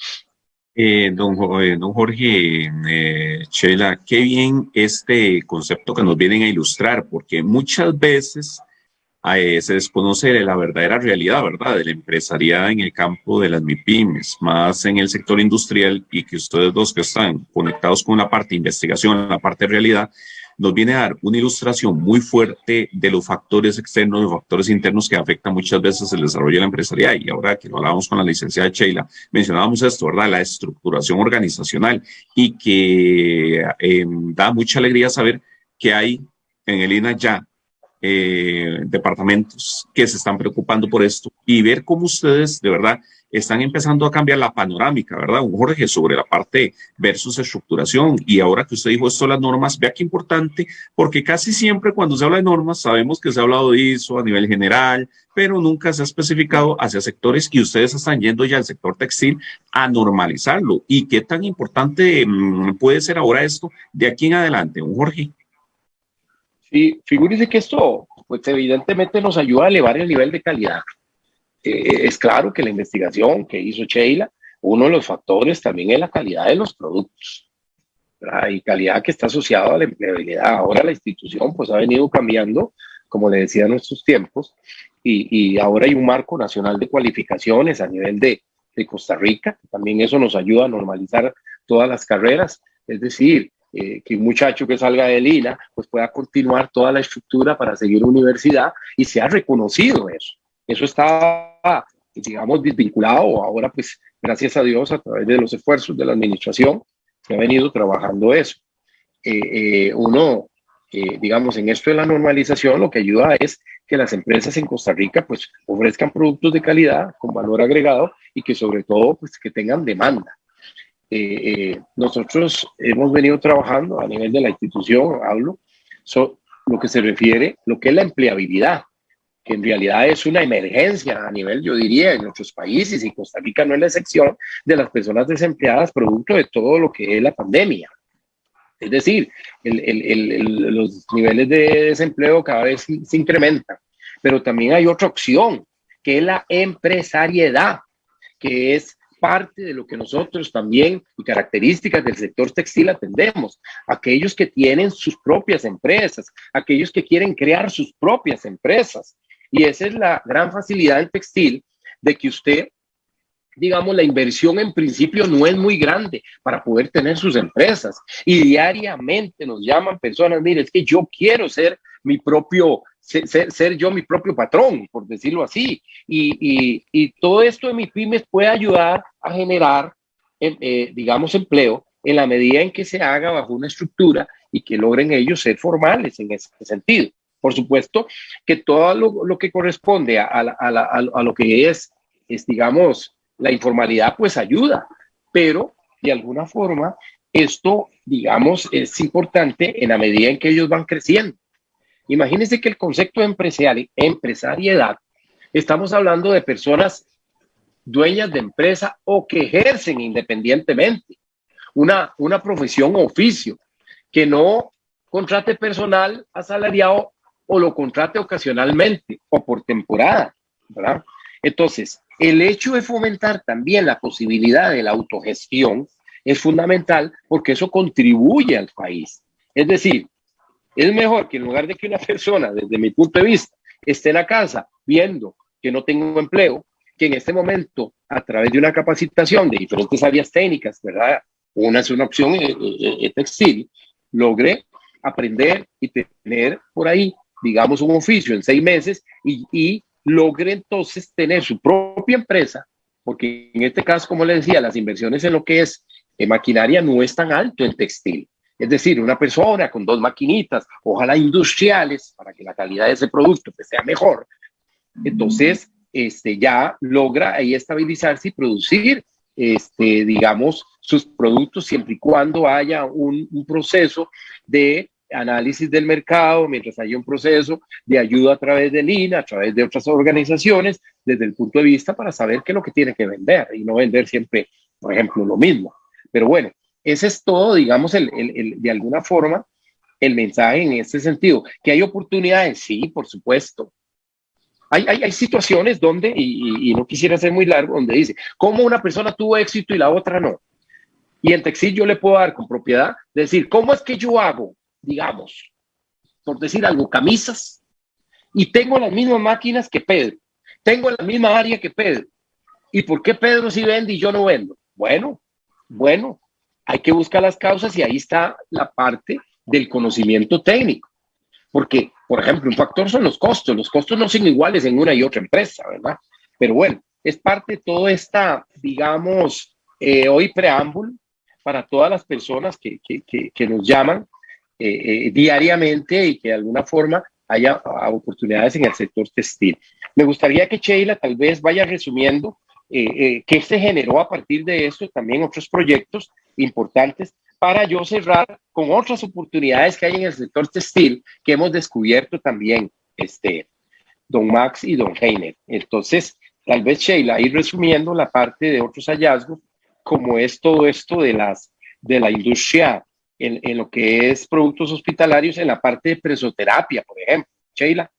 Eh, don, eh, don, Jorge, eh, qué bien este concepto que nos vienen a ilustrar, porque muchas veces se desconoce la verdadera realidad, ¿verdad? De la empresariada en el campo de las MIPIMES, más en el sector industrial y que ustedes dos que están conectados con la parte de investigación, la parte de realidad, nos viene a dar una ilustración muy fuerte de los factores externos, los factores internos que afectan muchas veces el desarrollo de la empresarial. Y ahora que lo hablábamos con la licenciada Sheila, mencionábamos esto, ¿verdad? La estructuración organizacional y que eh, da mucha alegría saber que hay en el INA ya eh, departamentos que se están preocupando por esto y ver cómo ustedes de verdad están empezando a cambiar la panorámica, ¿verdad? Jorge, sobre la parte versus estructuración. Y ahora que usted dijo esto, las normas, vea qué importante, porque casi siempre cuando se habla de normas, sabemos que se ha hablado de eso a nivel general, pero nunca se ha especificado hacia sectores y ustedes están yendo ya al sector textil a normalizarlo. ¿Y qué tan importante mm, puede ser ahora esto de aquí en adelante, Jorge? Sí, figúrese que esto, pues evidentemente nos ayuda a elevar el nivel de calidad. Eh, es claro que la investigación que hizo Sheila, uno de los factores también es la calidad de los productos. Y calidad que está asociada a la empleabilidad. Ahora la institución pues ha venido cambiando, como le decía, en nuestros tiempos, y, ahora hay un marco nacional de cualificaciones a nivel de, de Costa Rica. También eso nos ayuda a normalizar todas las carreras. Es decir, eh, que un muchacho que salga de Lina pues pueda continuar toda la estructura para seguir universidad y se ha reconocido eso. Eso estaba, digamos, desvinculado. Ahora, pues, gracias a Dios, a través de los esfuerzos de la administración, se ha venido trabajando eso. Eh, eh, uno, digamos, en esto de la normalización, lo que ayuda es que las empresas en Costa Rica, pues, ofrezcan productos de calidad con valor agregado y que sobre todo, pues, que tengan demanda. Eh, eh, nosotros hemos venido trabajando a nivel de la institución, hablo, lo que se refiere, lo que es la empleabilidad, que en realidad es una emergencia a nivel, yo diría, en nuestros países y Costa Rica no es la excepción de las personas desempleadas producto de todo lo que es la pandemia. Es decir, los niveles de desempleo cada vez se incrementan, pero también hay otra opción, que es la empresariedad, que es parte de lo que nosotros también y características del sector textil atendemos. Aquellos que tienen sus propias empresas, aquellos que quieren crear sus propias empresas. Y esa es la gran facilidad en textil de que usted, digamos, la inversión en principio no es muy grande para poder tener sus empresas. Y diariamente nos llaman personas, mire, es que yo quiero ser mi propio ser, yo mi propio patrón, por decirlo así. Y, y, todo esto de mi pymes puede ayudar a generar, eh, digamos, empleo en la medida en que se haga bajo una estructura y que logren ellos ser formales en ese sentido. Por supuesto que todo lo, que corresponde a, a, a, lo que es, es, digamos, la informalidad, pues ayuda, pero de alguna forma esto, digamos, es importante en la medida en que ellos van creciendo. Imagínense que el concepto de empresariedad, estamos hablando de personas dueñas de empresa o que ejercen independientemente una, una profesión o oficio, que no contrate personal asalariado o lo contrate ocasionalmente o por temporada, ¿verdad? Entonces, el hecho de fomentar también la posibilidad de la autogestión es fundamental porque eso contribuye al país. Es decir, es mejor que en lugar de que una persona, desde mi punto de vista, esté en la casa viendo que no tengo empleo, que en este momento, a través de una capacitación de diferentes áreas técnicas, ¿verdad? Una es una opción eh, eh, eh, textil, logre aprender y tener por ahí, digamos, un oficio en seis meses y, y logre entonces tener su propia empresa, porque en este caso, como le decía, las inversiones en lo que es maquinaria no es tan alto en textil. Es decir, una persona con dos maquinitas, ojalá industriales, para que la calidad de ese producto pues, sea mejor. Entonces, este, ya logra ahí estabilizarse y producir, este, digamos, sus productos siempre y cuando haya un, un proceso de análisis del mercado, mientras haya un proceso de ayuda a través de Lina, a través de otras organizaciones, desde el punto de vista para saber qué es lo que tiene que vender y no vender siempre, por ejemplo, lo mismo. Pero bueno, ese es todo, digamos, el, de alguna forma, el mensaje en este sentido. Que hay oportunidades, sí, por supuesto. Hay, hay, situaciones donde, y, no quisiera ser muy largo, donde dice, ¿cómo una persona tuvo éxito y la otra no? Y en textil yo le puedo dar con propiedad, decir, ¿cómo es que yo hago, digamos, por decir algo, camisas, y tengo las mismas máquinas que Pedro, tengo la misma área que Pedro, ¿y por qué Pedro sí vende y yo no vendo? Bueno, bueno, hay que buscar las causas y ahí está la parte del conocimiento técnico. Porque, por ejemplo, un factor son los costos. Los costos no son iguales en una y otra empresa, ¿verdad? Pero bueno, es parte de toda esta, digamos, eh, hoy preámbulo para todas las personas que, que, nos llaman eh, eh, diariamente y que de alguna forma haya oportunidades en el sector textil. Me gustaría que Sheila tal vez vaya resumiendo qué se generó a partir de esto, también otros proyectos importantes para yo cerrar con otras oportunidades que hay en el sector textil que hemos descubierto también, este, don Max y don Heiner. Entonces, tal vez Sheila, ir resumiendo la parte de otros hallazgos, como es todo esto de, las, de la industria en, en lo que es productos hospitalarios, en la parte de presoterapia, por ejemplo. Sheila.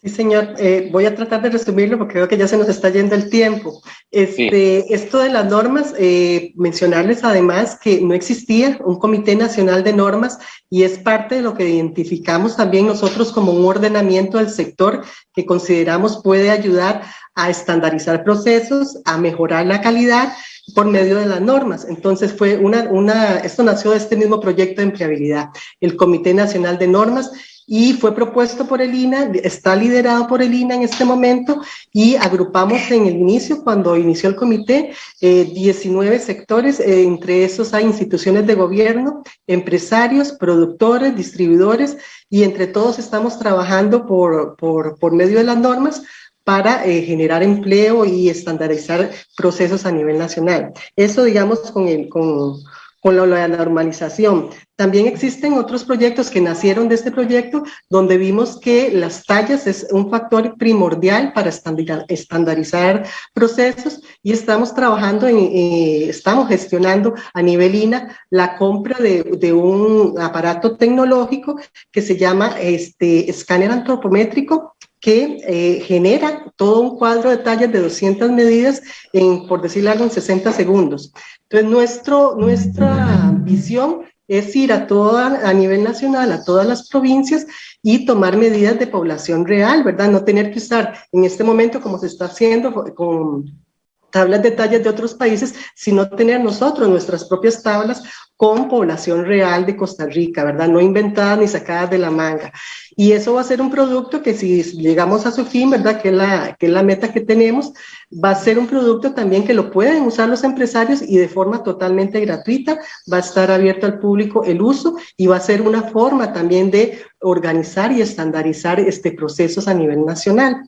Sí, señor. Eh, voy a tratar de resumirlo porque creo que ya se nos está yendo el tiempo. Este, Esto de las normas, eh, mencionarles además que no existía un Comité Nacional de Normas y es parte de lo que identificamos también nosotros como un ordenamiento del sector que consideramos puede ayudar a estandarizar procesos, a mejorar la calidad por medio de las normas. Entonces fue una, una, esto nació de este mismo proyecto de empleabilidad, el Comité Nacional de Normas, y fue propuesto por el INA, está liderado por el INA en este momento y agrupamos en el inicio, cuando inició el comité, 19 eh, sectores, eh, entre esos hay instituciones de gobierno, empresarios, productores, distribuidores y entre todos estamos trabajando por, por, por medio de las normas para eh, generar empleo y estandarizar procesos a nivel nacional. Eso, digamos, con, el, con, con la, normalización. También existen otros proyectos que nacieron de este proyecto donde vimos que las tallas es un factor primordial para estandarizar procesos y estamos trabajando, en, eh, estamos gestionando a nivel INA la compra de, de, un aparato tecnológico que se llama este, escáner antropométrico que eh, genera todo un cuadro de tallas de 200 medidas en, por decirlo algo, en 60 segundos. Entonces, nuestro, nuestra visión es ir a toda, a nivel nacional, a todas las provincias y tomar medidas de población real, ¿verdad? No tener que usar en este momento, como se está haciendo con tablas de tallas de otros países, sino tener nosotros nuestras propias tablas con población real de Costa Rica, ¿verdad? No inventadas ni sacadas de la manga. Y eso va a ser un producto que si llegamos a su fin, ¿verdad? Que es la, que la meta que tenemos, va a ser un producto también que lo pueden usar los empresarios y de forma totalmente gratuita, va a estar abierto al público el uso y va a ser una forma también de organizar y estandarizar este procesos a nivel nacional.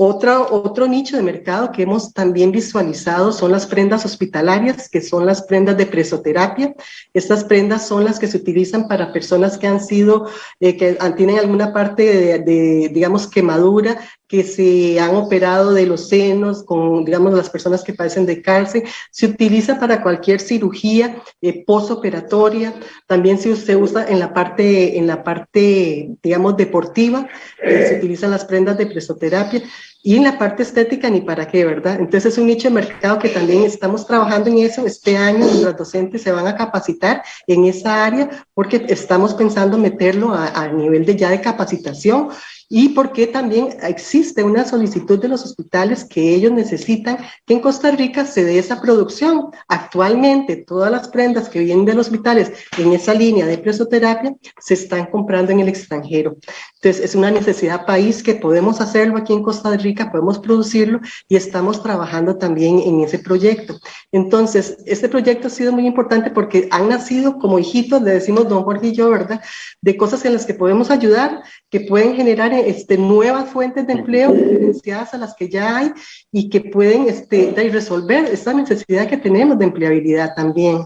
Otro, otro nicho de mercado que hemos también visualizado son las prendas hospitalarias, que son las prendas de presoterapia. Estas prendas son las que se utilizan para personas que han sido, eh, que tienen alguna parte de, de, digamos, quemadura que se han operado de los senos, con, digamos, las personas que padecen de cárcel. Se utiliza para cualquier cirugía eh, posoperatoria. También se, se, usa en la parte, en la parte digamos, deportiva. Eh, se utilizan las prendas de presoterapia. Y en la parte estética, ni para qué, ¿verdad? Entonces es un nicho de mercado que también estamos trabajando en eso. Este año los docentes se van a capacitar en esa área porque estamos pensando meterlo a, a nivel de ya de capacitación y porque también existe una solicitud de los hospitales que ellos necesitan que en Costa Rica se dé esa producción. Actualmente todas las prendas que vienen de los hospitales en esa línea de presoterapia se están comprando en el extranjero. Entonces es una necesidad país que podemos hacerlo aquí en Costa Rica, podemos producirlo y estamos trabajando también en ese proyecto. Entonces este proyecto ha sido muy importante porque han nacido como hijitos, le decimos don Jorge y yo, ¿verdad? De cosas en las que podemos ayudar, que pueden generar este, nuevas fuentes de empleo diferenciadas a las que ya hay y que pueden este, resolver esta necesidad que tenemos de empleabilidad también.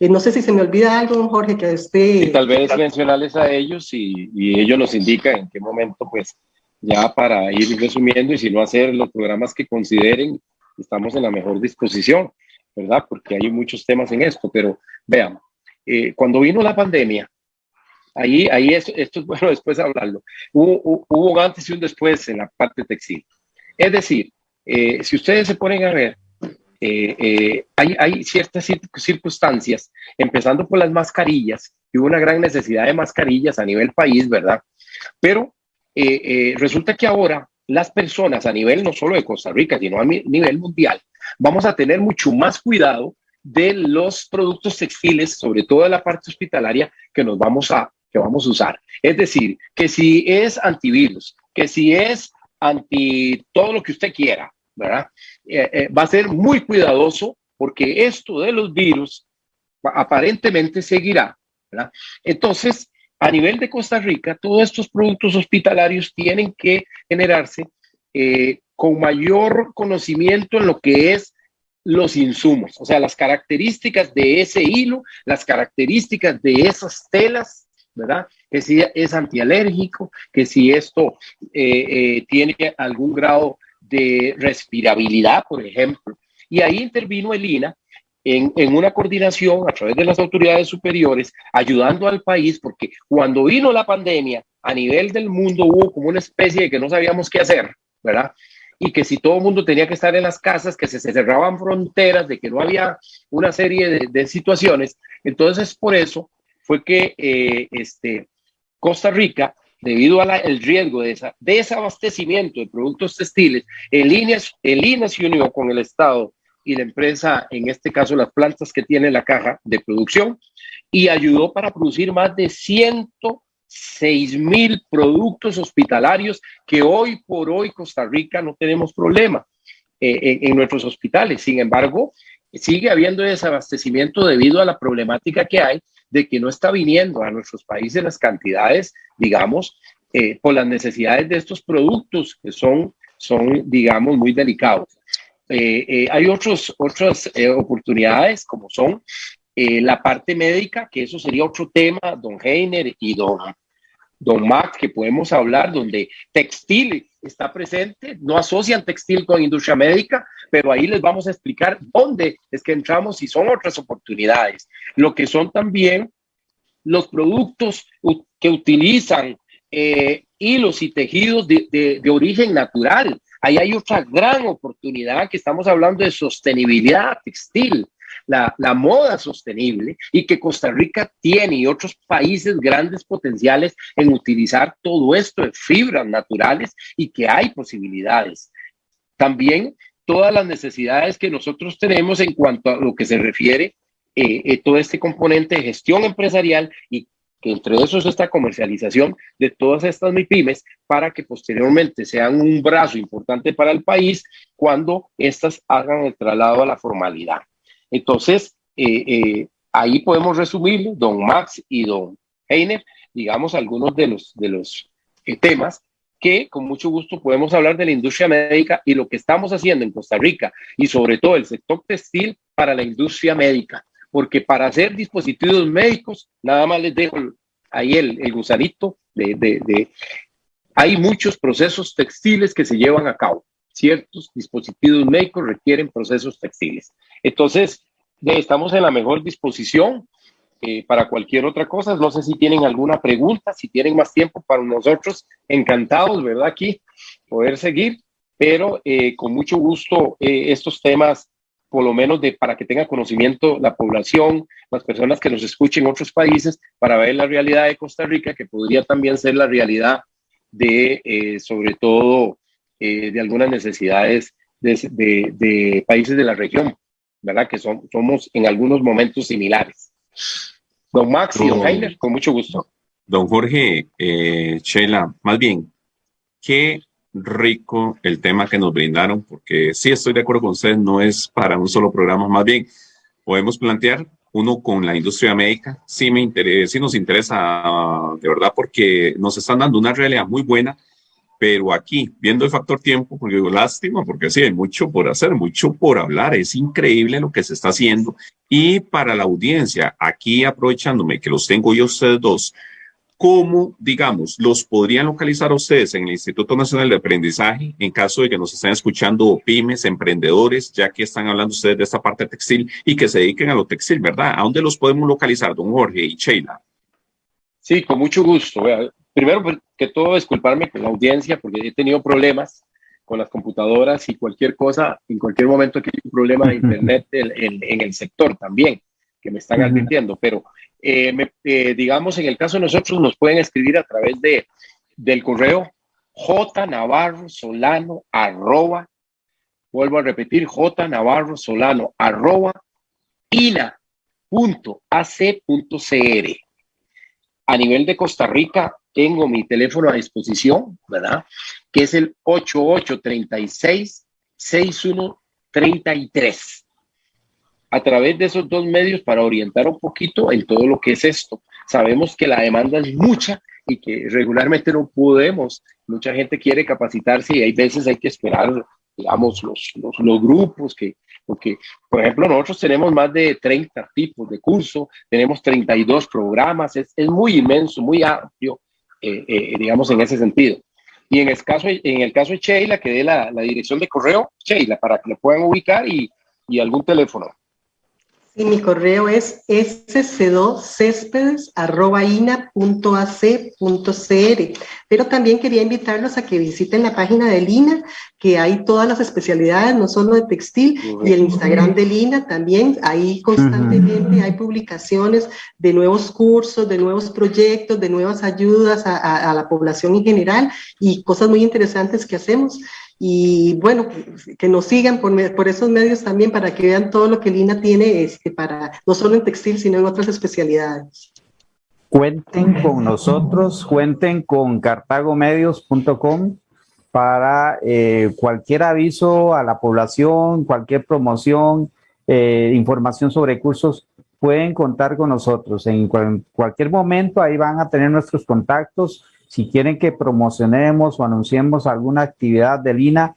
Eh, no sé si se me olvida algo, Jorge, que esté... Y tal vez mencionarles a ellos y, y ellos nos indican en qué momento, pues, ya para ir resumiendo y si no hacer los programas que consideren, estamos en la mejor disposición, ¿verdad? Porque hay muchos temas en esto, pero vean, eh, cuando vino la pandemia, Ahí, ahí esto, esto es bueno después hablarlo. Hubo, antes y un después en la parte textil. Es decir, eh, si ustedes se ponen a ver, eh, eh, hay, hay, ciertas circunstancias, empezando por las mascarillas, y hubo una gran necesidad de mascarillas a nivel país, ¿verdad? Pero resulta que ahora las personas a nivel no solo de Costa Rica, sino a nivel mundial, vamos a tener mucho más cuidado de los productos textiles, sobre todo de la parte hospitalaria, que nos vamos a que vamos a usar. Es decir, que si es antivirus, que si es anti todo lo que usted quiera, ¿verdad? Eh, eh, va a ser muy cuidadoso porque esto de los virus aparentemente seguirá, ¿verdad? Entonces, a nivel de Costa Rica, todos estos productos hospitalarios tienen que generarse eh, con mayor conocimiento en lo que es los insumos, o sea, las características de ese hilo, las características de esas telas, ¿verdad? Que si es antialérgico, que si esto eh, eh, tiene algún grado de respirabilidad, por ejemplo. Y ahí intervino el INA en, una coordinación a través de las autoridades superiores, ayudando al país, porque cuando vino la pandemia, a nivel del mundo hubo como una especie de que no sabíamos qué hacer, ¿verdad? y que si todo el mundo tenía que estar en las casas, que se cerraban fronteras, de que no había una serie de, situaciones. Entonces, por eso fue que eh, este, Costa Rica, debido al riesgo de desabastecimiento de productos textiles, el INE, el INE se unió con el Estado y la empresa, en este caso las plantas que tiene la caja de producción, y ayudó para producir más de 100 6 mil productos hospitalarios que hoy por hoy Costa Rica no tenemos problema eh, en, nuestros hospitales. Sin embargo, sigue habiendo desabastecimiento debido a la problemática que hay de que no está viniendo a nuestros países las cantidades, digamos, eh, por las necesidades de estos productos que son, son digamos, muy delicados. Eh, hay otros, otras oportunidades como son la parte médica, que eso sería otro tema, don Heiner y don Don Mac, que podemos hablar, donde textil está presente, no asocian textil con industria médica, pero ahí les vamos a explicar dónde es que entramos y son otras oportunidades. Lo que son también los productos que utilizan eh, hilos y tejidos de, de origen natural. Ahí hay otra gran oportunidad que estamos hablando de sostenibilidad textil la, moda sostenible y que Costa Rica tiene y otros países grandes potenciales en utilizar todo esto de fibras naturales y que hay posibilidades. También todas las necesidades que nosotros tenemos en cuanto a lo que se refiere eh, eh, todo este componente de gestión empresarial y que entre esos esta comercialización de todas estas MIPIMES para que posteriormente sean un brazo importante para el país cuando éstas hagan el traslado a la formalidad. Entonces, eh, eh, ahí podemos resumir, don Max y don Heiner, digamos, algunos de los, de los eh, temas que con mucho gusto podemos hablar de la industria médica y lo que estamos haciendo en Costa Rica y sobre todo el sector textil para la industria médica, porque para hacer dispositivos médicos, nada más les dejo ahí el, el gusanito de, de, de, hay muchos procesos textiles que se llevan a cabo. Ciertos dispositivos médicos requieren procesos textiles. Entonces, estamos en la mejor disposición eh, para cualquier otra cosa. No sé si tienen alguna pregunta, si tienen más tiempo para nosotros, encantados, ¿verdad? Aquí poder seguir, pero eh, con mucho gusto eh, estos temas, por lo menos de, para que tenga conocimiento la población, las personas que nos escuchen en otros países, para ver la realidad de Costa Rica, que podría también ser la realidad de, sobre todo, de algunas necesidades de países de la región. ¿Verdad? Que somos en algunos momentos similares. Don Max y don Heiner, con mucho gusto. Don Jorge, eh, Chela, más bien, qué rico el tema que nos brindaron, porque sí estoy de acuerdo con ustedes, no es para un solo programa, más bien podemos plantear uno con la industria médica, sí, me interesa, sí nos interesa de verdad porque nos están dando una realidad muy buena pero aquí, viendo el factor tiempo, porque digo, lástima, porque sí, hay mucho por hacer, mucho por hablar, es increíble lo que se está haciendo. Y para la audiencia, aquí aprovechándome que los tengo yo ustedes dos, ¿cómo, digamos, los podrían localizar ustedes en el Instituto Nacional de Aprendizaje en caso de que nos estén escuchando pymes, emprendedores, ya que están hablando ustedes de esta parte textil y que se dediquen a lo textil, ¿verdad? ¿A dónde los podemos localizar, don Jorge y Sheila? Sí, con mucho gusto primero pues, que todo disculparme con la audiencia porque he tenido problemas con las computadoras y cualquier cosa, en cualquier momento que hay un problema de internet en, el sector también, que me están advirtiendo, pero eh, eh, digamos, en el caso de nosotros nos pueden escribir a través de, del correo jnavarrosolano arroba, vuelvo a repetir, jnavarrosolano arroba ina.ac.cr A nivel de Costa Rica, tengo mi teléfono a disposición, ¿verdad? Que es el 8836-6133. A través de esos dos medios para orientar un poquito en todo lo que es esto. Sabemos que la demanda es mucha y que regularmente no podemos. Mucha gente quiere capacitarse y hay veces hay que esperar, digamos, los, los, los grupos que, porque, por ejemplo, nosotros tenemos más de 30 tipos de curso, tenemos 32 programas, es, es muy inmenso, muy amplio, eh, eh, digamos, en ese sentido. Y en el caso, en el caso de Sheila, que dé la, la dirección de correo, Sheila, para que lo puedan ubicar y, y algún teléfono. Y mi correo es sc2céspedes.ina.ac.cr. Pero también quería invitarlos a que visiten la página de Lina, que hay todas las especialidades, no solo de textil, y el Instagram de Lina también. Ahí constantemente hay publicaciones de nuevos cursos, de nuevos proyectos, de nuevas ayudas a, a, a la población en general y cosas muy interesantes que hacemos y bueno, que nos sigan por, por, esos medios también para que vean todo lo que Lina tiene, este, para, no solo en textil, sino en otras especialidades. Cuenten con nosotros, cuenten con cartagomedios.com para eh, cualquier aviso a la población, cualquier promoción, eh, información sobre cursos, pueden contar con nosotros. En cual, cualquier momento ahí van a tener nuestros contactos si quieren que promocionemos o anunciemos alguna actividad de Lina,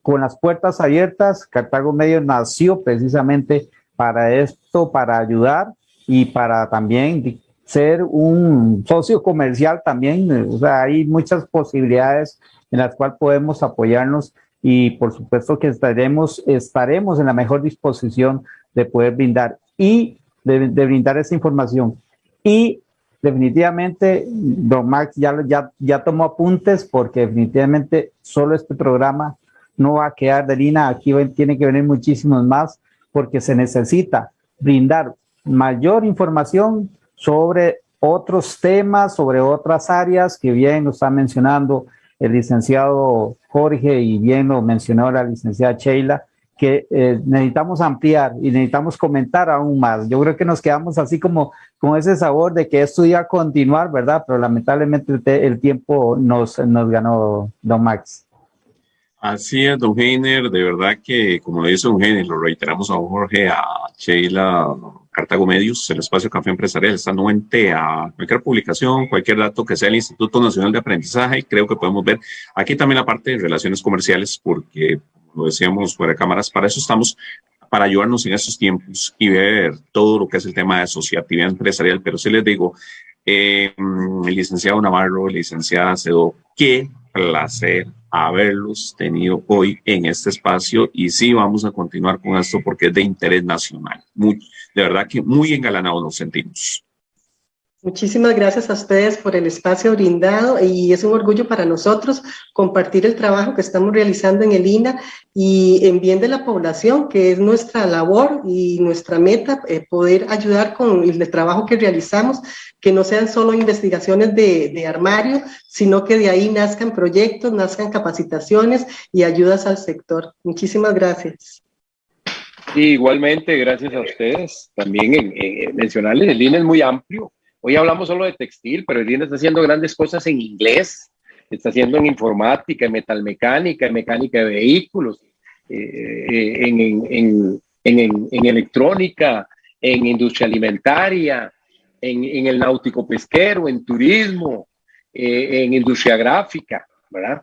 con las puertas abiertas, Cartago Medio nació precisamente para esto, para ayudar y para también ser un socio comercial también. O sea, hay muchas posibilidades en las cuales podemos apoyarnos y por supuesto que estaremos, estaremos en la mejor disposición de poder brindar y de, de brindar esa información. Y definitivamente, don Max ya, ya, ya tomó apuntes porque definitivamente solo este programa no va a quedar de línea, aquí tiene que venir muchísimos más porque se necesita brindar mayor información sobre otros temas, sobre otras áreas que bien nos está mencionando el licenciado Jorge y bien lo mencionó la licenciada Sheila, que eh, necesitamos ampliar y necesitamos comentar aún más. Yo creo que nos quedamos así como con ese sabor de que esto iba a continuar, ¿verdad? Pero lamentablemente el, tiempo nos, nos ganó, don Max. Así es, don Heiner, de verdad que, como lo dice don Heiner, lo reiteramos a Jorge, a Sheila, Cartago Medios, el espacio Café Empresarial está anuente a cualquier publicación, cualquier dato que sea el Instituto Nacional de Aprendizaje, creo que podemos ver aquí también la parte de relaciones comerciales, porque lo decíamos fuera de cámaras, para eso estamos, para ayudarnos en estos tiempos y ver todo lo que es el tema de asociatividad empresarial. Pero sí les digo, el licenciado Navarro, licenciada Cedo, qué placer haberlos tenido hoy en este espacio y sí vamos a continuar con esto porque es de interés nacional. Muy, de verdad que muy engalanados nos sentimos. Muchísimas gracias a ustedes por el espacio brindado y es un orgullo para nosotros compartir el trabajo que estamos realizando en el INA y en bien de la población, que es nuestra labor y nuestra meta, eh, poder ayudar con el trabajo que realizamos, que no sean solo investigaciones de, armario, sino que de ahí nazcan proyectos, nazcan capacitaciones y ayudas al sector. Muchísimas gracias. igualmente, gracias a ustedes. También en, en mencionarles, el INA es muy amplio Hoy hablamos solo de textil, pero INE está haciendo grandes cosas en inglés, está haciendo en informática, en metalmecánica, en mecánica de vehículos, eh, en, en, en, en, electrónica, en industria alimentaria, en, el náutico pesquero, en turismo, eh, en industria gráfica, ¿verdad?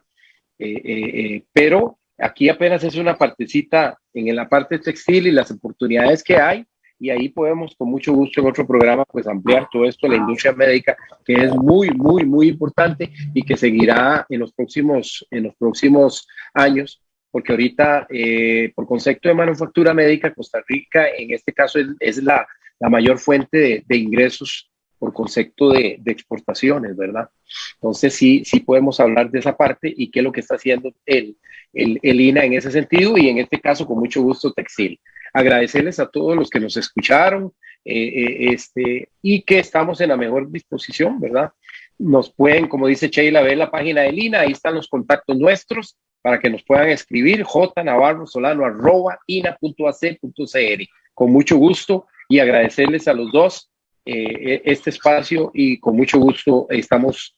Eh, pero aquí apenas es una partecita en la parte textil y las oportunidades que hay y ahí podemos con mucho gusto en otro programa pues ampliar todo esto, la industria médica, que es muy, muy, muy importante y que seguirá en los próximos, en los próximos años, porque ahorita eh, por concepto de manufactura médica, Costa Rica en este caso es, es la, la, mayor fuente de, de ingresos por concepto de, de, exportaciones, ¿verdad? Entonces sí, sí podemos hablar de esa parte y qué es lo que está haciendo el, el, el INA en ese sentido y en este caso con mucho gusto textil agradecerles a todos los que nos escucharon eh, eh, este, y que estamos en la mejor disposición, ¿verdad? Nos pueden, como dice Sheila, ver la página de Lina, ahí están los contactos nuestros para que nos puedan escribir j navarro solano arroba ina.ac.cr. Con mucho gusto y agradecerles a los dos eh, este espacio y con mucho gusto estamos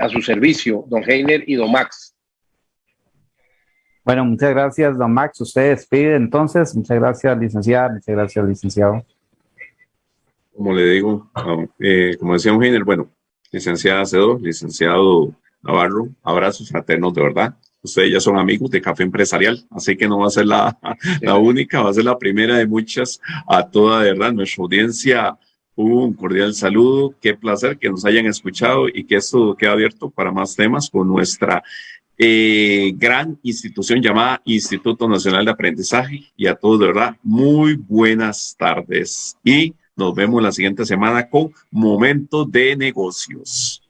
a su servicio, don Heiner y don Max. Bueno, muchas gracias, don Max. Usted despide entonces. Muchas gracias, licenciada. Muchas gracias, licenciado. Como le digo, eh, como decía un Heiner, bueno, licenciada Cedo, licenciado Navarro, abrazos fraternos de verdad. Ustedes ya son amigos de Café Empresarial, así que no va a ser la, la única, va a ser la primera de muchas a toda de verdad nuestra audiencia un cordial saludo, qué placer que nos hayan escuchado y que esto quede abierto para más temas con nuestra eh, gran institución llamada Instituto Nacional de Aprendizaje. Y a todos, de verdad, muy buenas tardes. Y nos vemos la siguiente semana con Momentos de Negocios.